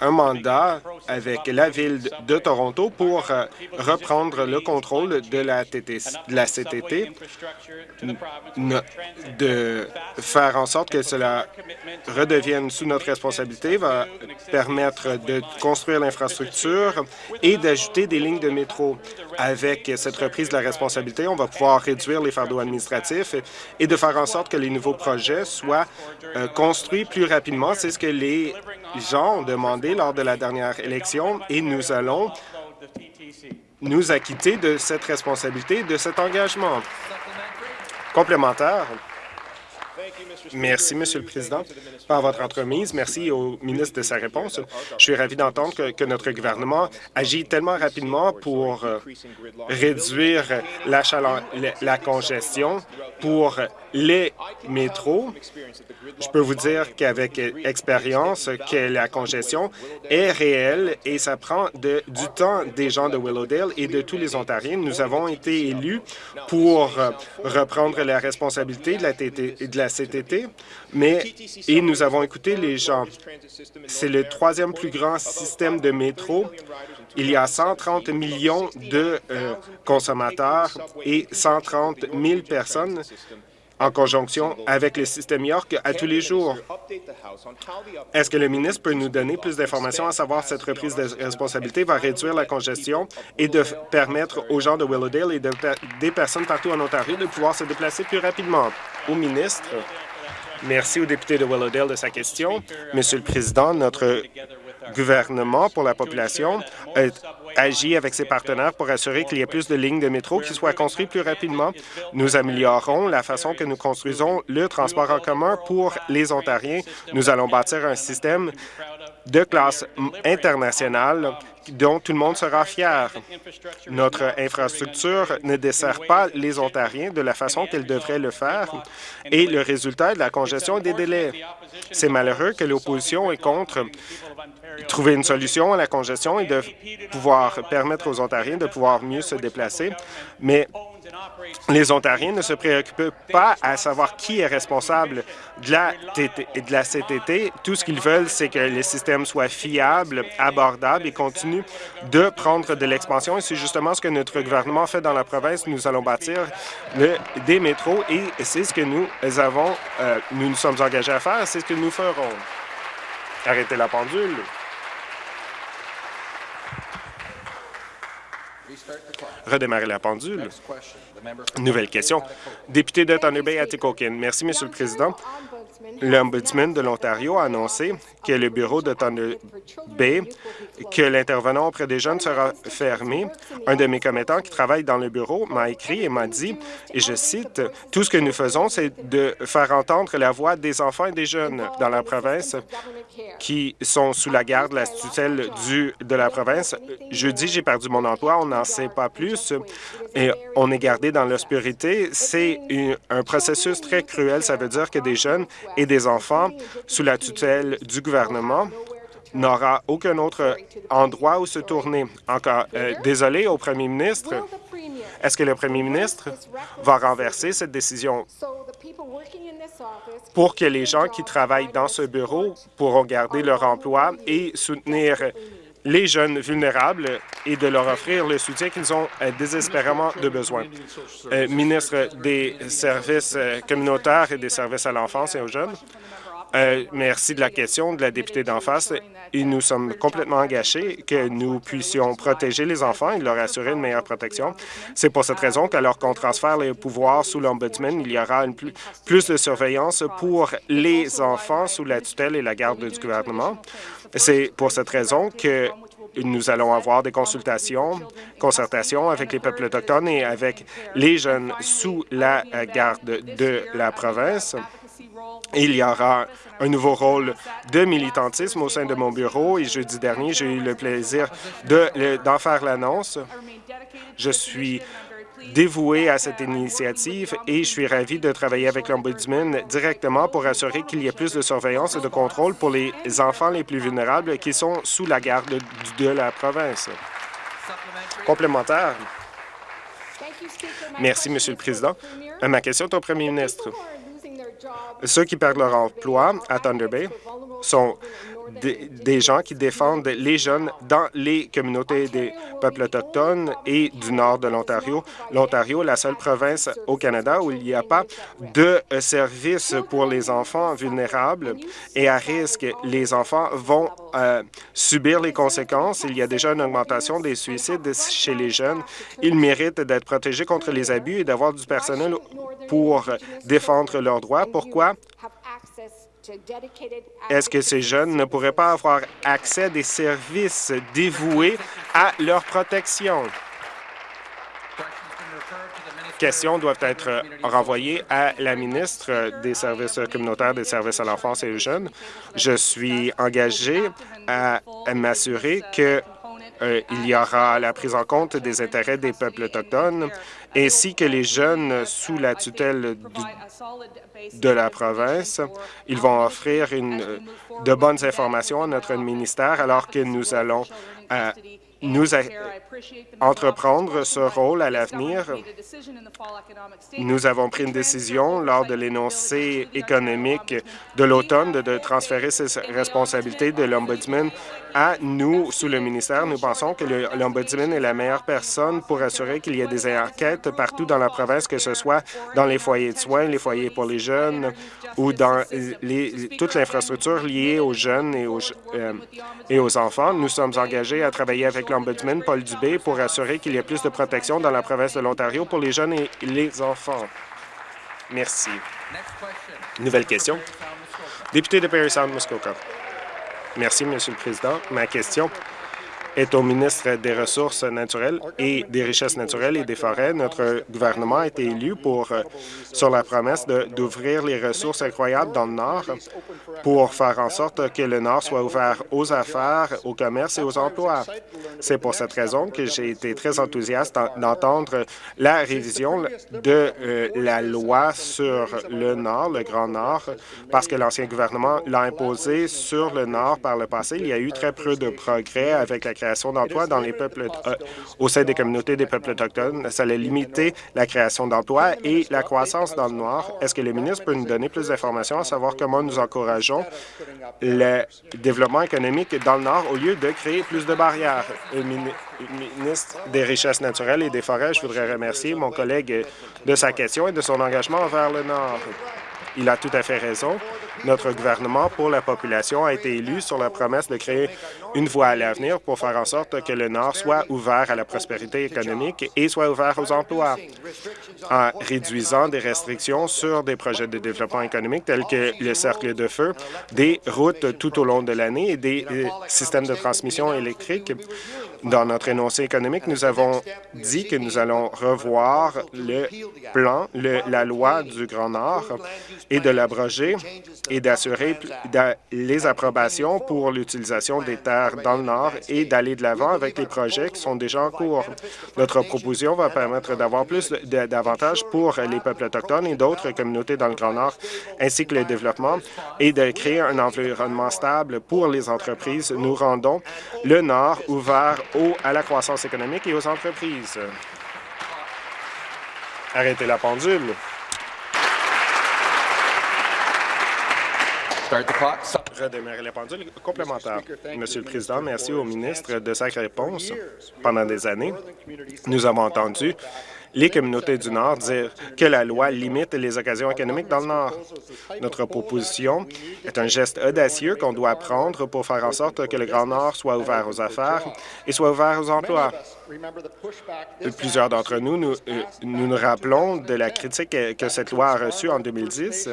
un mandat avec la Ville de Toronto pour euh, reprendre le contrôle de la, TTC, de la CTT, de faire en sorte que cela redevienne sous notre responsabilité, va permettre de construire l'infrastructure et d'ajouter des lignes de métro. Avec cette reprise de la responsabilité, on va pouvoir réduire les fardeaux administratifs et de faire en sorte que les nouveaux projets soient euh, construits plus rapidement. C'est ce que les gens ont demandé lors de la dernière élection et nous allons nous acquitter de cette responsabilité, de cet engagement. Complémentaire. Merci, Monsieur le Président, par votre entremise. Merci au ministre de sa réponse. Je suis ravi d'entendre que, notre gouvernement agit tellement rapidement pour euh, réduire la, congestion pour les métros. Je peux vous dire qu'avec expérience, que la congestion est réelle et ça prend du temps des gens de Willowdale et de tous les Ontariens. Nous avons été élus pour euh, reprendre la responsabilité de la, de la CTT, mais et nous avons écouté les gens. C'est le troisième plus grand système de métro. Il y a 130 millions de euh, consommateurs et 130 000 personnes en conjonction avec le système York à tous les jours. Est-ce que le ministre peut nous donner plus d'informations à savoir si cette reprise de responsabilité va réduire la congestion et de permettre aux gens de Willowdale et des personnes partout en Ontario de pouvoir se déplacer plus rapidement? Au ministre, merci au député de Willowdale de sa question. Monsieur le Président, notre gouvernement pour la population agit avec ses partenaires pour assurer qu'il y ait plus de lignes de métro qui soient construites plus rapidement. Nous améliorerons la façon que nous construisons le transport en commun pour les Ontariens. Nous allons bâtir un système de classe internationale dont tout le monde sera fier. Notre infrastructure ne dessert pas les Ontariens de la façon qu'elle devrait le faire et le résultat est de la congestion et des délais. C'est malheureux que l'opposition est contre trouver une solution à la congestion et de pouvoir permettre aux Ontariens de pouvoir mieux se déplacer, mais les Ontariens ne se préoccupent pas à savoir qui est responsable de la, de la CTT. Tout ce qu'ils veulent, c'est que les systèmes soient fiables, abordables et continuent de prendre de l'expansion. Et c'est justement ce que notre gouvernement fait dans la province. Nous allons bâtir le, des métros et c'est ce que nous avons, euh, nous nous sommes engagés à faire. C'est ce que nous ferons. Arrêtez la pendule. redémarrer la pendule. Nouvelle question. Député de Thunder Bay, Atikokan. Merci, Monsieur le Président. L'Ombudsman de l'Ontario a annoncé que le bureau de Thunder Bay, que l'intervenant auprès des jeunes sera fermé. Un de mes commettants qui travaille dans le bureau m'a écrit et m'a dit, et je cite, « Tout ce que nous faisons, c'est de faire entendre la voix des enfants et des jeunes dans la province qui sont sous la garde, la tutelle du, de la province. Jeudi, j'ai perdu mon emploi, on n'en sait pas plus, et on est gardé dans l'obscurité. C'est un processus très cruel. Ça veut dire que des jeunes et des enfants sous la tutelle du gouvernement n'aura aucun autre endroit où se tourner. Encore, euh, désolé au premier ministre, est-ce que le premier ministre va renverser cette décision? Pour que les gens qui travaillent dans ce bureau pourront garder leur emploi et soutenir les jeunes vulnérables et de leur offrir le soutien qu'ils ont euh, désespérément de besoin. Euh, ministre des services euh, communautaires et des services à l'enfance et aux jeunes, merci de la question de la députée d'en face. Nous sommes complètement engagés que nous puissions protéger les enfants et leur assurer une meilleure protection. C'est pour cette raison qu'alors qu'on transfère les pouvoirs sous l'Ombudsman, il y aura plus de surveillance pour les enfants sous la tutelle et la garde du gouvernement. C'est pour cette raison que nous allons avoir des consultations, concertations avec les peuples autochtones et avec les jeunes sous la garde de la province. Il y aura un nouveau rôle de militantisme au sein de mon bureau et jeudi dernier, j'ai eu le plaisir d'en faire l'annonce. Je suis dévoué à cette initiative et je suis ravi de travailler avec l'Ombudsman directement pour assurer qu'il y ait plus de surveillance et de contrôle pour les enfants les plus vulnérables qui sont sous la garde de la province. Complémentaire. Merci, Monsieur le Président. Euh, ma question est au premier ministre. Ceux qui perdent leur emploi à Thunder Bay sont des, gens qui défendent les jeunes dans les communautés des peuples autochtones et du nord de l'Ontario. L'Ontario est la seule province au Canada où il n'y a pas de services pour les enfants vulnérables et à risque. Les enfants vont euh, subir les conséquences. Il y a déjà une augmentation des suicides chez les jeunes. Ils méritent d'être protégés contre les abus et d'avoir du personnel pour défendre leurs droits. Pourquoi? Est-ce que ces jeunes ne pourraient pas avoir accès à des services dévoués à leur protection? questions doivent être renvoyées à la ministre des Services communautaires, des services à l'enfance et aux jeunes. Je suis engagé à m'assurer qu'il euh, y aura la prise en compte des intérêts des peuples autochtones ainsi que les jeunes sous la tutelle de la province. Ils vont offrir de bonnes informations à notre ministère alors que nous allons euh, nous entreprendre ce rôle à l'avenir. Nous avons pris une décision lors de l'énoncé économique de l'automne de, transférer ces responsabilités de l'Ombudsman à nous sous le ministère. Nous pensons que l'Ombudsman est la meilleure personne pour assurer qu'il y ait des enquêtes partout dans la province, que ce soit dans les foyers de soins, les foyers pour les jeunes ou dans les, toute l'infrastructure liée aux jeunes et aux, euh, et aux enfants. Nous sommes engagés à travailler avec l'Ombudsman Paul Dubé pour assurer qu'il y ait plus de protection dans la province de l'Ontario pour les jeunes et les enfants. Merci. Nouvelle question. Député de Perry Sound, Muskoka. Merci, Monsieur le Président. Ma question est au ministre des Ressources naturelles et des Richesses naturelles et des Forêts. Notre gouvernement a été élu pour, euh, sur la promesse d'ouvrir les ressources incroyables dans le Nord pour faire en sorte que le Nord soit ouvert aux affaires, au commerce et aux emplois. C'est pour cette raison que j'ai été très enthousiaste d'entendre la révision de euh, la loi sur le Nord, le Grand Nord, parce que l'ancien gouvernement l'a imposé sur le Nord par le passé. Il y a eu très peu de progrès avec la création d'emplois dans les peuples euh, au sein des communautés des peuples autochtones. Ça allait limiter la création d'emplois et la croissance dans le Nord. Est-ce que le ministre peut nous donner plus d'informations à savoir comment nous encourageons le développement économique dans le Nord au lieu de créer plus de barrières? Ministre des Richesses naturelles et des Forêts, je voudrais remercier mon collègue de sa question et de son engagement envers le Nord. Il a tout à fait raison. Notre gouvernement pour la population a été élu sur la promesse de créer une voie à l'avenir pour faire en sorte que le Nord soit ouvert à la prospérité économique et soit ouvert aux emplois, en réduisant des restrictions sur des projets de développement économique tels que le cercle de feu, des routes tout au long de l'année et des euh, systèmes de transmission électrique. Dans notre énoncé économique, nous avons dit que nous allons revoir le plan, la loi du Grand Nord et de l'abroger et d'assurer les approbations pour l'utilisation des terres dans le Nord et d'aller de l'avant avec les projets qui sont déjà en cours. Notre proposition va permettre d'avoir plus d'avantages pour les peuples autochtones et d'autres communautés dans le Grand Nord, ainsi que le développement et de créer un environnement stable pour les entreprises. Nous rendons le Nord ouvert à la croissance économique et aux entreprises. Arrêtez la pendule. Redémarrer la pendule complémentaire. Monsieur le Président, merci au ministre de sa réponse. Pendant des années, nous avons entendu les communautés du Nord dire que la loi limite les occasions économiques dans le Nord. Notre proposition est un geste audacieux qu'on doit prendre pour faire en sorte que le Grand Nord soit ouvert aux affaires et soit ouvert aux emplois. Plusieurs d'entre nous, nous, euh, nous, rappelons de la critique que, cette loi a reçue en 2010.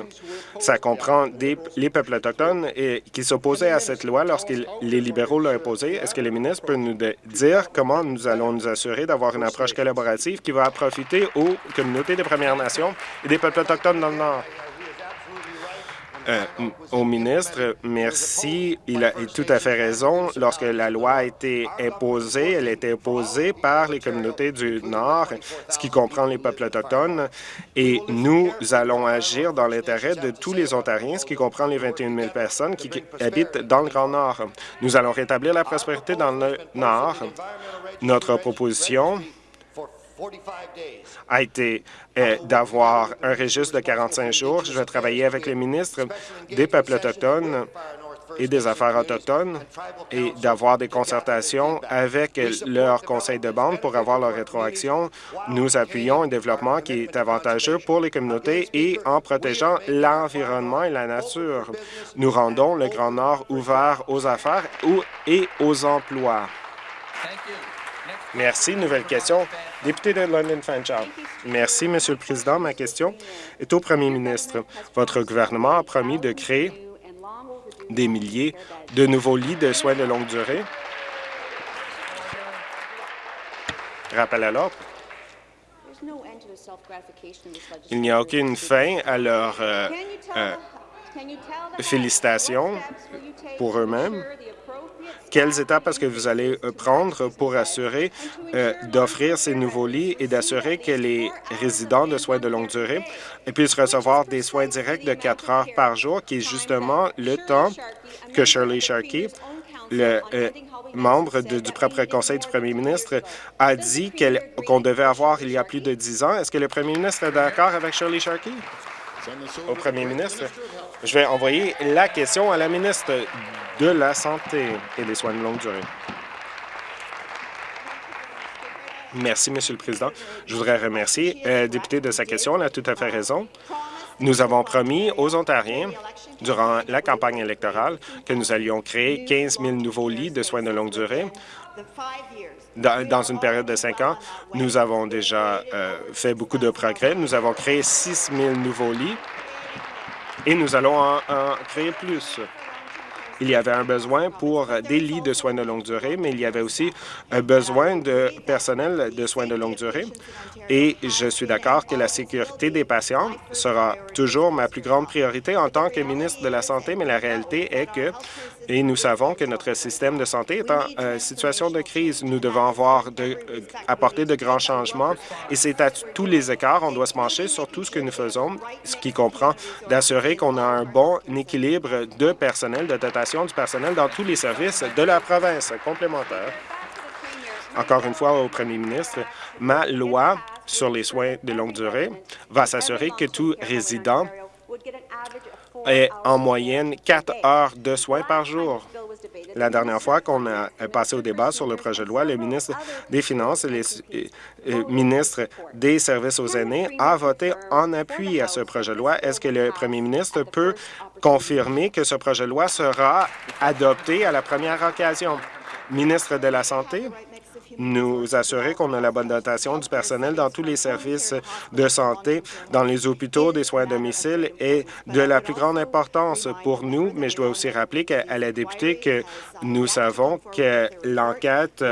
Ça comprend des, les peuples autochtones et, qui s'opposaient à cette loi lorsque les libéraux l'ont imposée. Est-ce que le ministre peut nous dire comment nous allons nous assurer d'avoir une approche collaborative qui va profiter aux communautés des Premières Nations et des peuples autochtones dans le Nord? Euh, au ministre, merci. Il a tout à fait raison. Lorsque la loi a été imposée, elle a été imposée par les communautés du Nord, ce qui comprend les peuples autochtones, et nous allons agir dans l'intérêt de tous les Ontariens, ce qui comprend les 21 000 personnes qui habitent dans le Grand Nord. Nous allons rétablir la prospérité dans le Nord. Notre proposition a été euh, d'avoir un registre de 45 jours. Je vais travailler avec les ministres des peuples autochtones et des Affaires autochtones et d'avoir des concertations avec leur conseil de bande pour avoir leur rétroaction. Nous appuyons un développement qui est avantageux pour les communautés et en protégeant l'environnement et la nature. Nous rendons le Grand Nord ouvert aux affaires et aux emplois. Merci. Nouvelle question. Député de London Fanshawe. Merci, Monsieur le Président. Ma question est au Premier ministre. Votre gouvernement a promis de créer des milliers de nouveaux lits de soins de longue durée. Rappel à l'ordre. Il n'y a aucune fin à leur euh, euh, félicitations pour eux-mêmes quelles étapes est-ce que vous allez euh, prendre pour assurer euh, d'offrir ces nouveaux lits et d'assurer que les résidents de soins de longue durée puissent recevoir des soins directs de quatre heures par jour, qui est justement le temps que Shirley Sharkey, le euh, membre du propre conseil du premier ministre, a dit qu'on devait avoir il y a plus de dix ans. Est-ce que le premier ministre est d'accord avec Shirley Sharkey? Au premier ministre, je vais envoyer la question à la ministre de la Santé et des soins de longue durée. Merci, Monsieur le Président. Je voudrais remercier le euh, député de sa question. Elle a tout à fait raison. Nous avons promis aux Ontariens, durant la campagne électorale, que nous allions créer 15 000 nouveaux lits de soins de longue durée. Dans, une période de cinq ans, nous avons déjà euh, fait beaucoup de progrès. Nous avons créé 6 000 nouveaux lits et nous allons en créer plus. Il y avait un besoin pour des lits de soins de longue durée, mais il y avait aussi un besoin de personnel de soins de longue durée. Et je suis d'accord que la sécurité des patients sera toujours ma plus grande priorité en tant que ministre de la Santé, mais la réalité est que et nous savons que notre système de santé est en euh, situation de crise. Nous devons avoir de, euh, apporter de grands changements et c'est à tous les écarts. On doit se pencher sur tout ce que nous faisons, ce qui comprend d'assurer qu'on a un bon équilibre de personnel, de dotation du personnel dans tous les services de la province. Complémentaire. encore une fois au premier ministre, ma loi sur les soins de longue durée va s'assurer que tout résident ait en moyenne quatre heures de soins par jour. La dernière fois qu'on a passé au débat sur le projet de loi, le ministre des Finances et le ministre des Services aux aînés a voté en appui à ce projet de loi. Est-ce que le premier ministre peut confirmer que ce projet de loi sera adopté à la première occasion? Ministre de la Santé, nous assurer qu'on a la bonne dotation du personnel dans tous les services de santé, dans les hôpitaux, des soins à domicile est de la plus grande importance pour nous, mais je dois aussi rappeler à la députée que nous savons que l'enquête,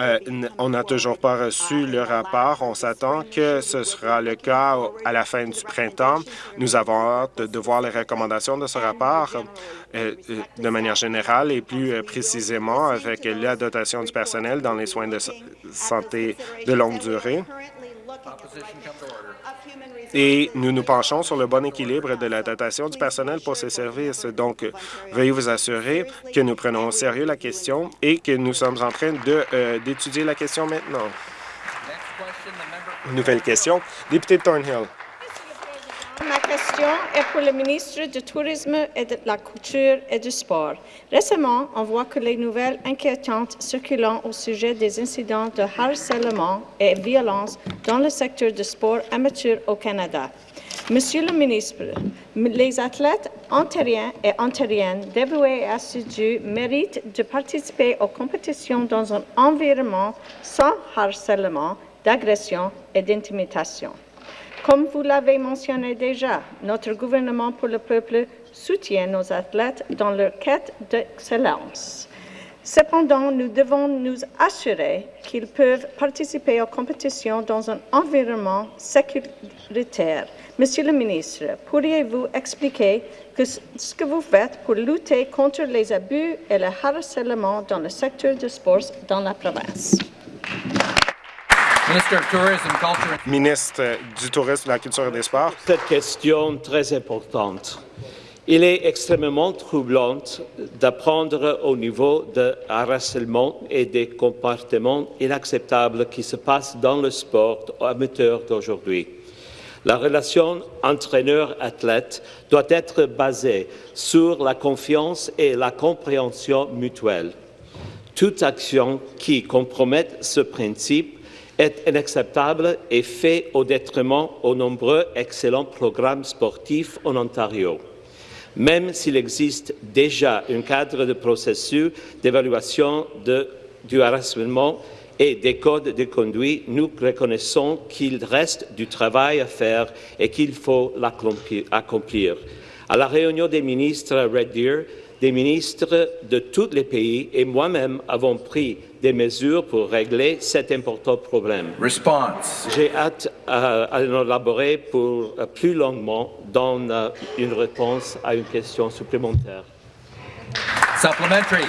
euh, on n'a toujours pas reçu le rapport. On s'attend que ce sera le cas à la fin du printemps. Nous avons hâte de voir les recommandations de ce rapport euh, euh, de manière générale et plus précisément avec la dotation du personnel dans les soins de santé de longue durée. Et nous nous penchons sur le bon équilibre de la dotation du personnel pour ces services. Donc, veuillez vous assurer que nous prenons au sérieux la question et que nous sommes en train euh, d'étudier la question maintenant. Nouvelle question. Député de Thornhill. Question est pour le ministre du Tourisme et de la Culture et du Sport. Récemment, on voit que les nouvelles inquiétantes circulant au sujet des incidents de harcèlement et violence dans le secteur du sport amateur au Canada. Monsieur le ministre, les athlètes ontariens et ontariennes dévoués et assidus méritent de participer aux compétitions dans un environnement sans harcèlement, d'agression et d'intimidation. Comme vous l'avez mentionné déjà, notre gouvernement pour le peuple soutient nos athlètes dans leur quête d'excellence. Cependant, nous devons nous assurer qu'ils peuvent participer aux compétitions dans un environnement sécuritaire. Monsieur le ministre, pourriez-vous expliquer ce que vous faites pour lutter contre les abus et le harcèlement dans le secteur du sport dans la province? Ministre du Tourisme, de la Culture et des Sports. Cette question très importante. Il est extrêmement troublant d'apprendre au niveau de harcèlement et des comportements inacceptables qui se passent dans le sport amateur d'aujourd'hui. La relation entraîneur-athlète doit être basée sur la confiance et la compréhension mutuelle. Toute action qui compromette ce principe est inacceptable et fait au détriment aux nombreux excellents programmes sportifs en Ontario. Même s'il existe déjà un cadre de processus d'évaluation du harcèlement et des codes de conduite, nous reconnaissons qu'il reste du travail à faire et qu'il faut l'accomplir. À la réunion des ministres à Red Deer, des ministres de tous les pays et moi-même avons pris des mesures pour régler cet important problème. J'ai hâte euh, à en élaborer pour, euh, plus longuement dans euh, une réponse à une question supplémentaire. Supplementary.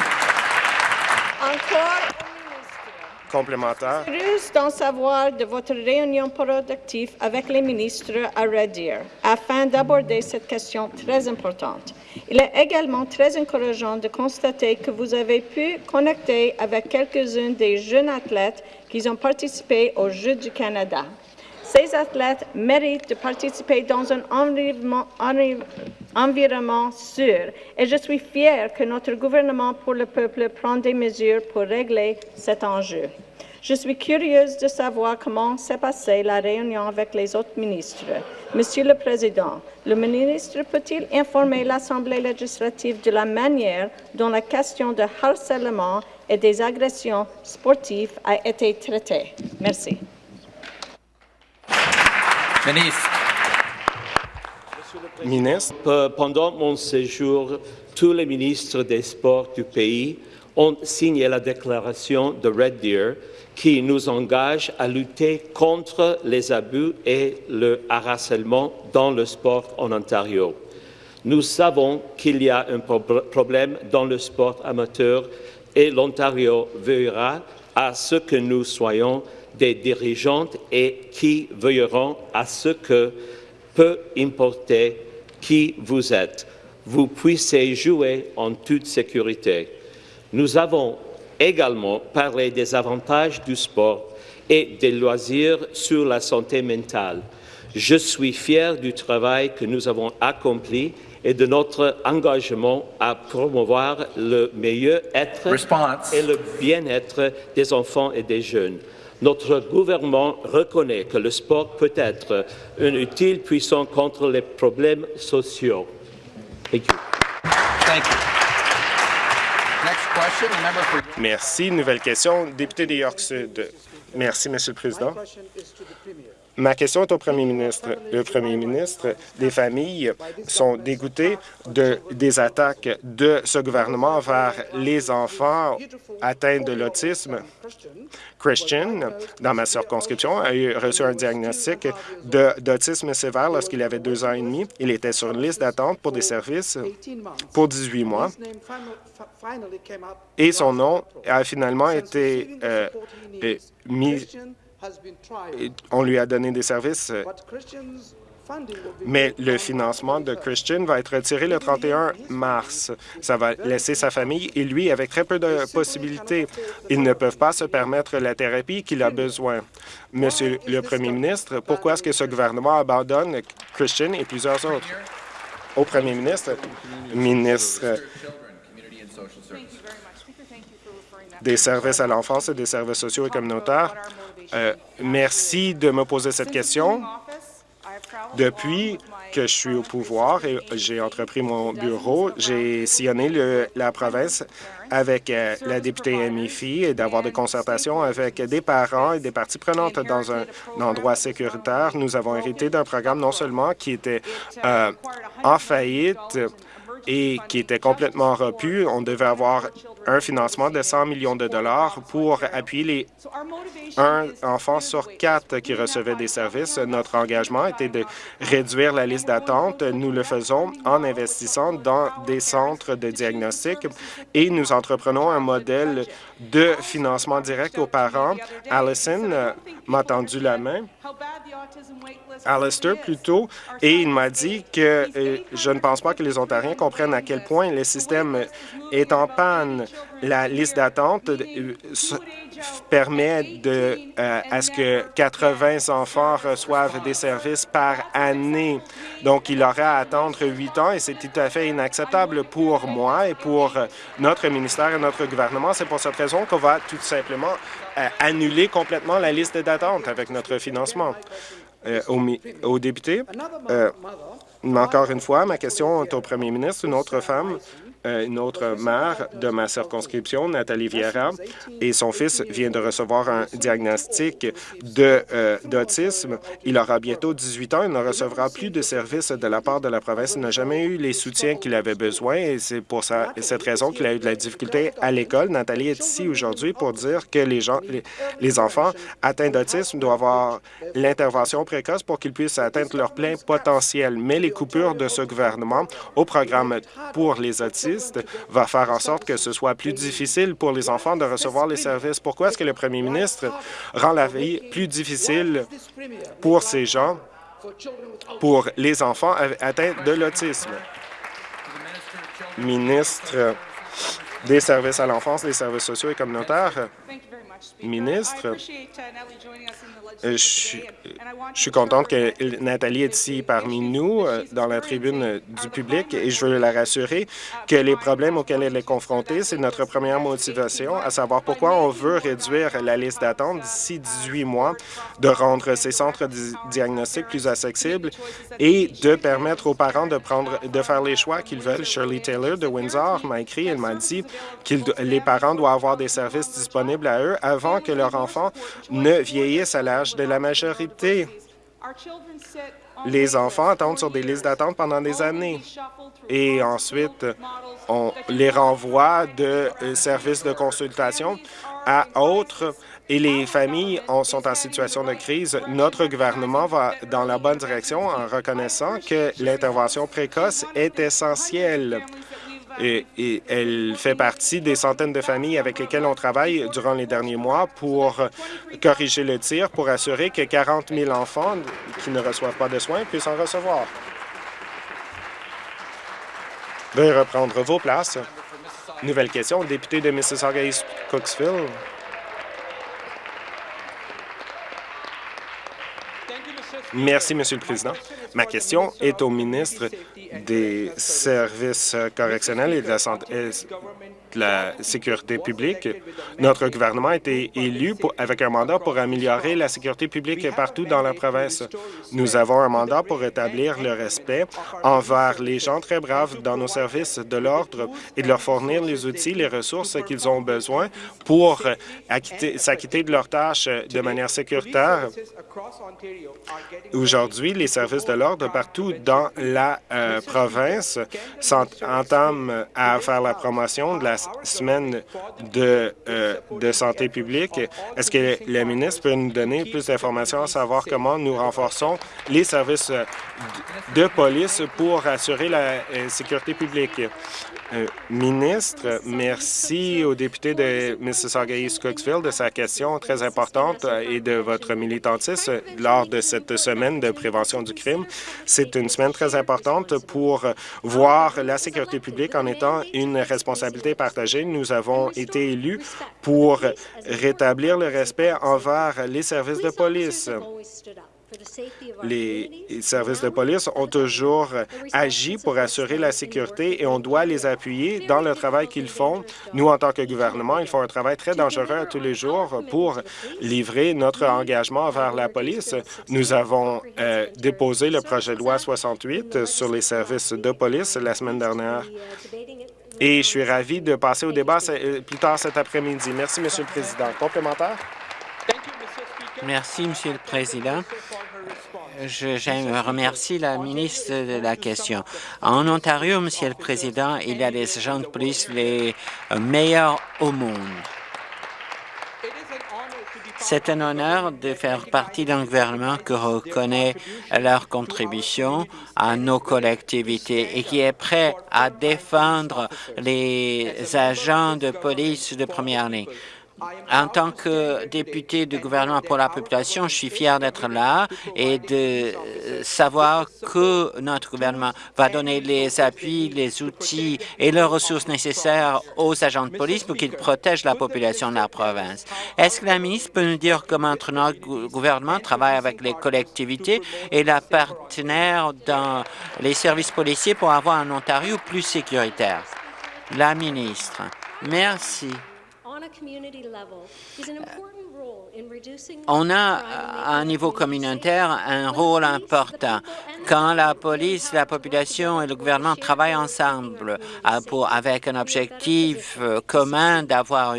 Complémentaire. Heureuse d'en savoir de votre réunion productive avec les ministres à Red Deer afin d'aborder cette question très importante. Il est également très encourageant de constater que vous avez pu connecter avec quelques-uns des jeunes athlètes qui ont participé aux Jeux du Canada. Ces athlètes méritent de participer dans un environnement, environnement sûr et je suis fière que notre gouvernement pour le peuple prend des mesures pour régler cet enjeu. Je suis curieuse de savoir comment s'est passée la réunion avec les autres ministres. Monsieur le Président, le ministre peut-il informer l'Assemblée législative de la manière dont la question de harcèlement et des agressions sportives a été traitée? Merci. Ministre. Pendant mon séjour, tous les ministres des Sports du pays ont signé la déclaration de Red Deer qui nous engage à lutter contre les abus et le harcèlement dans le sport en Ontario. Nous savons qu'il y a un problème dans le sport amateur et l'Ontario veillera à ce que nous soyons des dirigeantes et qui veilleront à ce que, peu importe qui vous êtes, vous puissiez jouer en toute sécurité. Nous avons également parler des avantages du sport et des loisirs sur la santé mentale. Je suis fier du travail que nous avons accompli et de notre engagement à promouvoir le meilleur être et le bien-être des enfants et des jeunes. Notre gouvernement reconnaît que le sport peut être un utile puissant contre les problèmes sociaux. Merci. Nouvelle question. Député de York Sud. Merci, Monsieur le Président. Ma question est au premier ministre. Le premier ministre, des familles sont dégoûtées de, des attaques de ce gouvernement vers les enfants atteints de l'autisme. Christian, dans ma circonscription, a reçu un diagnostic d'autisme sévère lorsqu'il avait deux ans et demi. Il était sur une liste d'attente pour des services pour 18 mois et son nom a finalement été euh, mis on lui a donné des services, mais le financement de Christian va être retiré le 31 mars. Ça va laisser sa famille et lui avec très peu de possibilités. Ils ne peuvent pas se permettre la thérapie qu'il a besoin. Monsieur le Premier ministre, pourquoi est-ce que ce gouvernement abandonne Christian et plusieurs autres? Au Premier ministre, ministre des services à l'enfance et des services sociaux et communautaires, euh, merci de me poser cette question. Depuis que je suis au pouvoir et j'ai entrepris mon bureau, j'ai sillonné la province avec euh, la députée Amy et d'avoir des concertations avec des parents et des parties prenantes dans un, endroit sécuritaire. Nous avons hérité d'un programme non seulement qui était euh, en faillite, et qui était complètement repu. On devait avoir un financement de 100 millions de dollars pour appuyer les un enfant sur quatre qui recevait des services. Notre engagement était de réduire la liste d'attente. Nous le faisons en investissant dans des centres de diagnostic et nous entreprenons un modèle de financement direct aux parents. Allison m'a tendu la main Alistair plutôt, et il m'a dit que euh, je ne pense pas que les Ontariens comprennent à quel point le système est en panne. La liste d'attente euh, permet de, euh, à ce que 80 enfants reçoivent des services par année. Donc, il aurait à attendre huit ans et c'est tout à fait inacceptable pour moi et pour notre ministère et notre gouvernement. C'est pour cette raison qu'on va tout simplement annuler complètement la liste d'attente avec notre financement. Euh, aux, députés. Euh, encore une fois, ma question est au premier ministre. Une autre femme une autre mère de ma circonscription, Nathalie Vieira, et son fils vient de recevoir un diagnostic euh, d'autisme. Il aura bientôt 18 ans. Il ne recevra plus de services de la part de la province. Il n'a jamais eu les soutiens qu'il avait besoin et c'est pour ça, cette raison qu'il a eu de la difficulté à l'école. Nathalie est ici aujourd'hui pour dire que les, gens, les, enfants atteints d'autisme doivent avoir l'intervention précoce pour qu'ils puissent atteindre leur plein potentiel. Mais les coupures de ce gouvernement au programme pour les autistes va faire en sorte que ce soit plus difficile pour les enfants de recevoir les services. Pourquoi est-ce que le premier ministre rend la vie plus difficile pour ces gens, pour les enfants atteints de l'autisme? Ministre des services à l'enfance, des services sociaux et communautaires, ministre, euh, je, suis contente que Nathalie est ici parmi nous, euh, dans la tribune du public, et je veux la rassurer que les problèmes auxquels elle est confrontée, c'est notre première motivation, à savoir pourquoi on veut réduire la liste d'attente d'ici 18 mois, de rendre ces centres diagnostiques plus accessibles et de permettre aux parents de prendre, de faire les choix qu'ils veulent. Shirley Taylor de Windsor m'a écrit, elle m'a dit que les parents doivent avoir des services disponibles à eux avant que leur enfant ne vieillisse à l'âge de la majorité. Les enfants attendent sur des listes d'attente pendant des années et ensuite on les renvoie de services de consultation à autres et les familles sont en situation de crise. Notre gouvernement va dans la bonne direction en reconnaissant que l'intervention précoce est essentielle et, elle fait partie des centaines de familles avec lesquelles on travaille durant les derniers mois pour corriger le tir, pour assurer que 40 000 enfants qui ne reçoivent pas de soins puissent en recevoir. Veuillez reprendre vos places. Nouvelle question, député de Mississauga-East Cooksville. Merci, Monsieur le Président. Ma question est au ministre des Services correctionnels et de la, santé, la sécurité publique. Notre gouvernement a été élu avec un mandat pour améliorer la sécurité publique partout dans la province. Nous avons un mandat pour établir le respect envers les gens très braves dans nos services de l'ordre et de leur fournir les outils, les ressources qu'ils ont besoin pour s'acquitter de leurs tâches de manière sécuritaire. Aujourd'hui, les services de l'ordre partout dans la euh, province entament à faire la promotion de la semaine de, euh, de santé publique. Est-ce que le ministre peut nous donner plus d'informations à savoir comment nous renforçons les services de police pour assurer la euh, sécurité publique? Euh, ministre, merci au député de Mississauga-East Cooksville de sa question très importante et de votre militantisme lors de cette semaine de prévention du crime. C'est une semaine très importante pour voir la sécurité publique en étant une responsabilité partagée. Nous avons été élus pour rétablir le respect envers les services de police les services de police ont toujours agi pour assurer la sécurité et on doit les appuyer dans le travail qu'ils font. Nous, en tant que gouvernement, ils font un travail très dangereux tous les jours pour livrer notre engagement vers la police. Nous avons euh, déposé le projet de loi 68 sur les services de police la semaine dernière. Et je suis ravi de passer au débat euh, plus tard cet après-midi. Merci, Monsieur le Président. Complémentaire? Merci, Monsieur le Président. Je remercier la ministre de la question. En Ontario, Monsieur le Président, il y a des agents de police les meilleurs au monde. C'est un honneur de faire partie d'un gouvernement qui reconnaît leur contribution à nos collectivités et qui est prêt à défendre les agents de police de première ligne. En tant que député du gouvernement pour la population, je suis fier d'être là et de savoir que notre gouvernement va donner les appuis, les outils et les ressources nécessaires aux agents de police pour qu'ils protègent la population de la province. Est-ce que la ministre peut nous dire comment notre gouvernement travaille avec les collectivités et la partenaire dans les services policiers pour avoir un Ontario plus sécuritaire? La ministre. Merci. community level is an important On a, à un niveau communautaire, un rôle important. Quand la police, la population et le gouvernement travaillent ensemble euh, pour, avec un objectif euh, commun d'avoir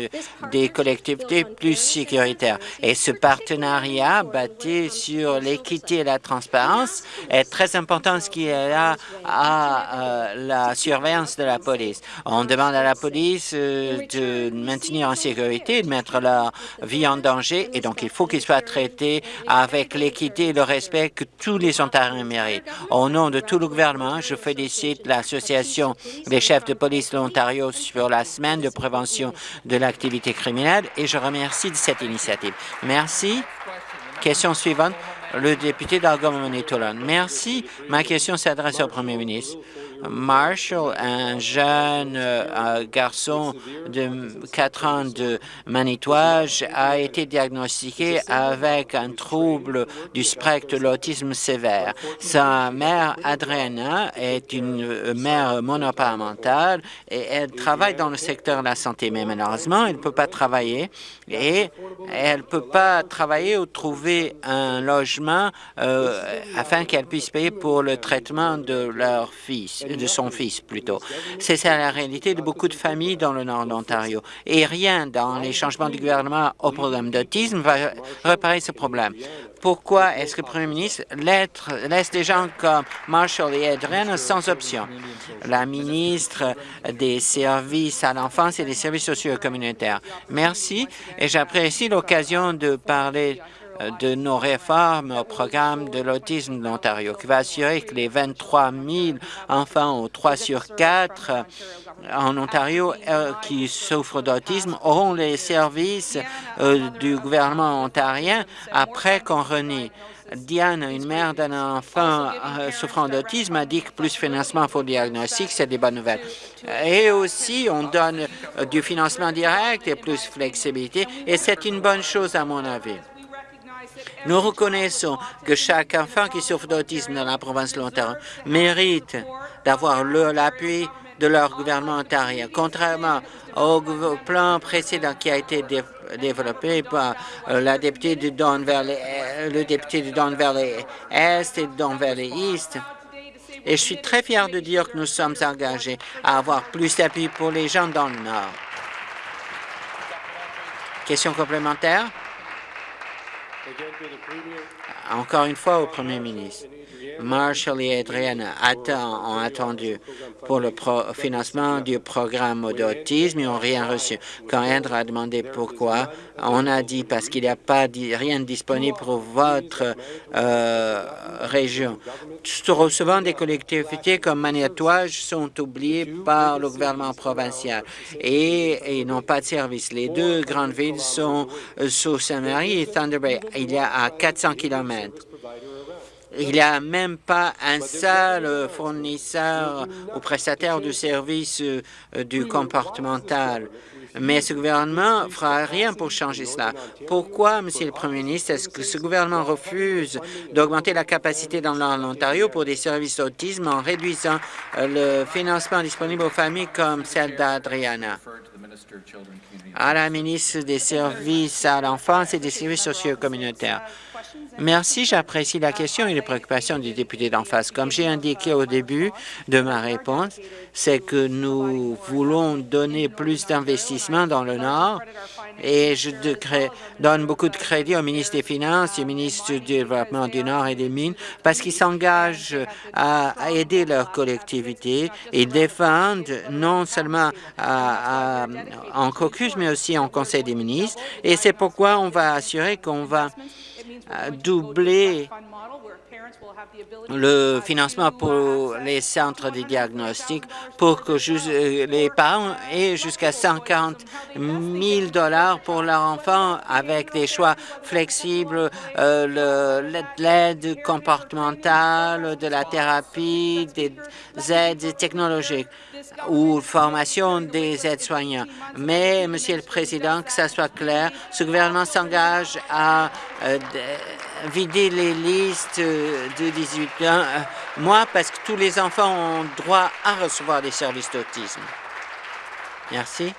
des collectivités plus sécuritaires. Et ce partenariat bâti sur l'équité et la transparence est très important ce qui est là à euh, la surveillance de la police. On demande à la police de maintenir en sécurité, de mettre leur vie en danger, et donc il faut qu'ils soient traités avec l'équité et le respect que tous les Ontariens méritent. Au nom de tout le gouvernement, je félicite l'Association des chefs de police de l'Ontario sur la semaine de prévention de l'activité criminelle et je remercie de cette initiative. Merci. Question suivante, le député d'Algoma-Manitoulin. Merci. Ma question s'adresse au premier ministre. Marshall, un jeune euh, garçon de 4 ans de Manitouage, a été diagnostiqué avec un trouble du spectre de l'autisme sévère. Sa mère, Adriana, est une mère monoparentale et elle travaille dans le secteur de la santé, mais malheureusement, elle ne peut pas travailler et elle ne peut pas travailler ou trouver un logement euh, afin qu'elle puisse payer pour le traitement de leur fils de son fils plutôt. C'est ça la réalité de beaucoup de familles dans le nord de l'Ontario. Et rien dans les changements du gouvernement au programme d'autisme va réparer ce problème. Pourquoi est-ce que le Premier ministre laisse des gens comme Marshall et Adrian sans option? La ministre des Services à l'enfance et des services sociaux communautaires. Merci et j'apprécie l'occasion de parler de nos réformes au programme de l'autisme de l'Ontario, qui va assurer que les 23 000 enfants ou 3 sur 4 en Ontario euh, qui souffrent d'autisme auront les services euh, du gouvernement ontarien après qu'on renie Diane, une mère d'un enfant euh, souffrant d'autisme, a dit que plus de financement pour le diagnostic, c'est des bonnes nouvelles. Et aussi, on donne euh, du financement direct et plus de flexibilité, et c'est une bonne chose à mon avis. Nous reconnaissons que chaque enfant qui souffre d'autisme dans la province de l'Ontario mérite d'avoir l'appui de leur gouvernement ontarien. Contrairement au plan précédent qui a été développé par euh, Don Valley, euh, le député de Don Valley Est et de Don Valley East, et je suis très fier de dire que nous sommes engagés à avoir plus d'appui pour les gens dans le Nord. Question complémentaire? Encore une fois au Premier ministre. Marshall et Adriana ont attendu pour le financement du programme d'autisme. Ils n'ont rien reçu. Quand Andrew a demandé pourquoi, on a dit parce qu'il n'y a pas rien disponible pour votre euh, région. Trop souvent, des collectivités comme Maniatouage sont oubliées par le gouvernement provincial et, ils n'ont pas de service. Les deux grandes villes sont euh, sault Saint-Marie et Thunder Bay. Il y a à 400 kilomètres. Il n'y a même pas un seul fournisseur ou prestataire de services euh, du comportemental. Mais ce gouvernement ne fera rien pour changer cela. Pourquoi, Monsieur le Premier ministre, est-ce que ce gouvernement refuse d'augmenter la capacité dans l'Ontario pour des services d'autisme en réduisant euh, le financement disponible aux familles comme celle d'Adriana? À la ministre des Services à l'enfance et des services sociaux communautaires. Merci, j'apprécie la question et les préoccupations du député d'en face. Comme j'ai indiqué au début de ma réponse, c'est que nous voulons donner plus d'investissements dans le Nord et je donne beaucoup de crédit au ministre des Finances et au ministre du Développement du Nord et des Mines parce qu'ils s'engagent à, aider leur collectivité et défendent non seulement en caucus, mais aussi en Conseil des ministres. Et c'est pourquoi on va assurer qu'on va doubler le financement pour les centres de diagnostic pour que euh, les parents aient jusqu'à 50 000 dollars pour leur enfant avec des choix flexibles, euh, l'aide comportementale, de la thérapie, des aides technologiques ou formation des aides-soignants. Mais, Monsieur le Président, que ça soit clair, ce gouvernement s'engage à euh, vider les listes de 18 ans, euh, moi, parce que tous les enfants ont droit à recevoir des services d'autisme. Merci.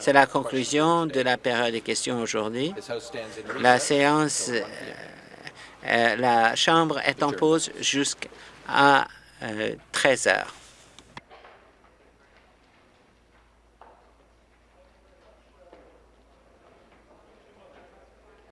C'est la conclusion de la période des questions aujourd'hui. La séance euh, la Chambre est en pause jusqu'à 13 euh, heures.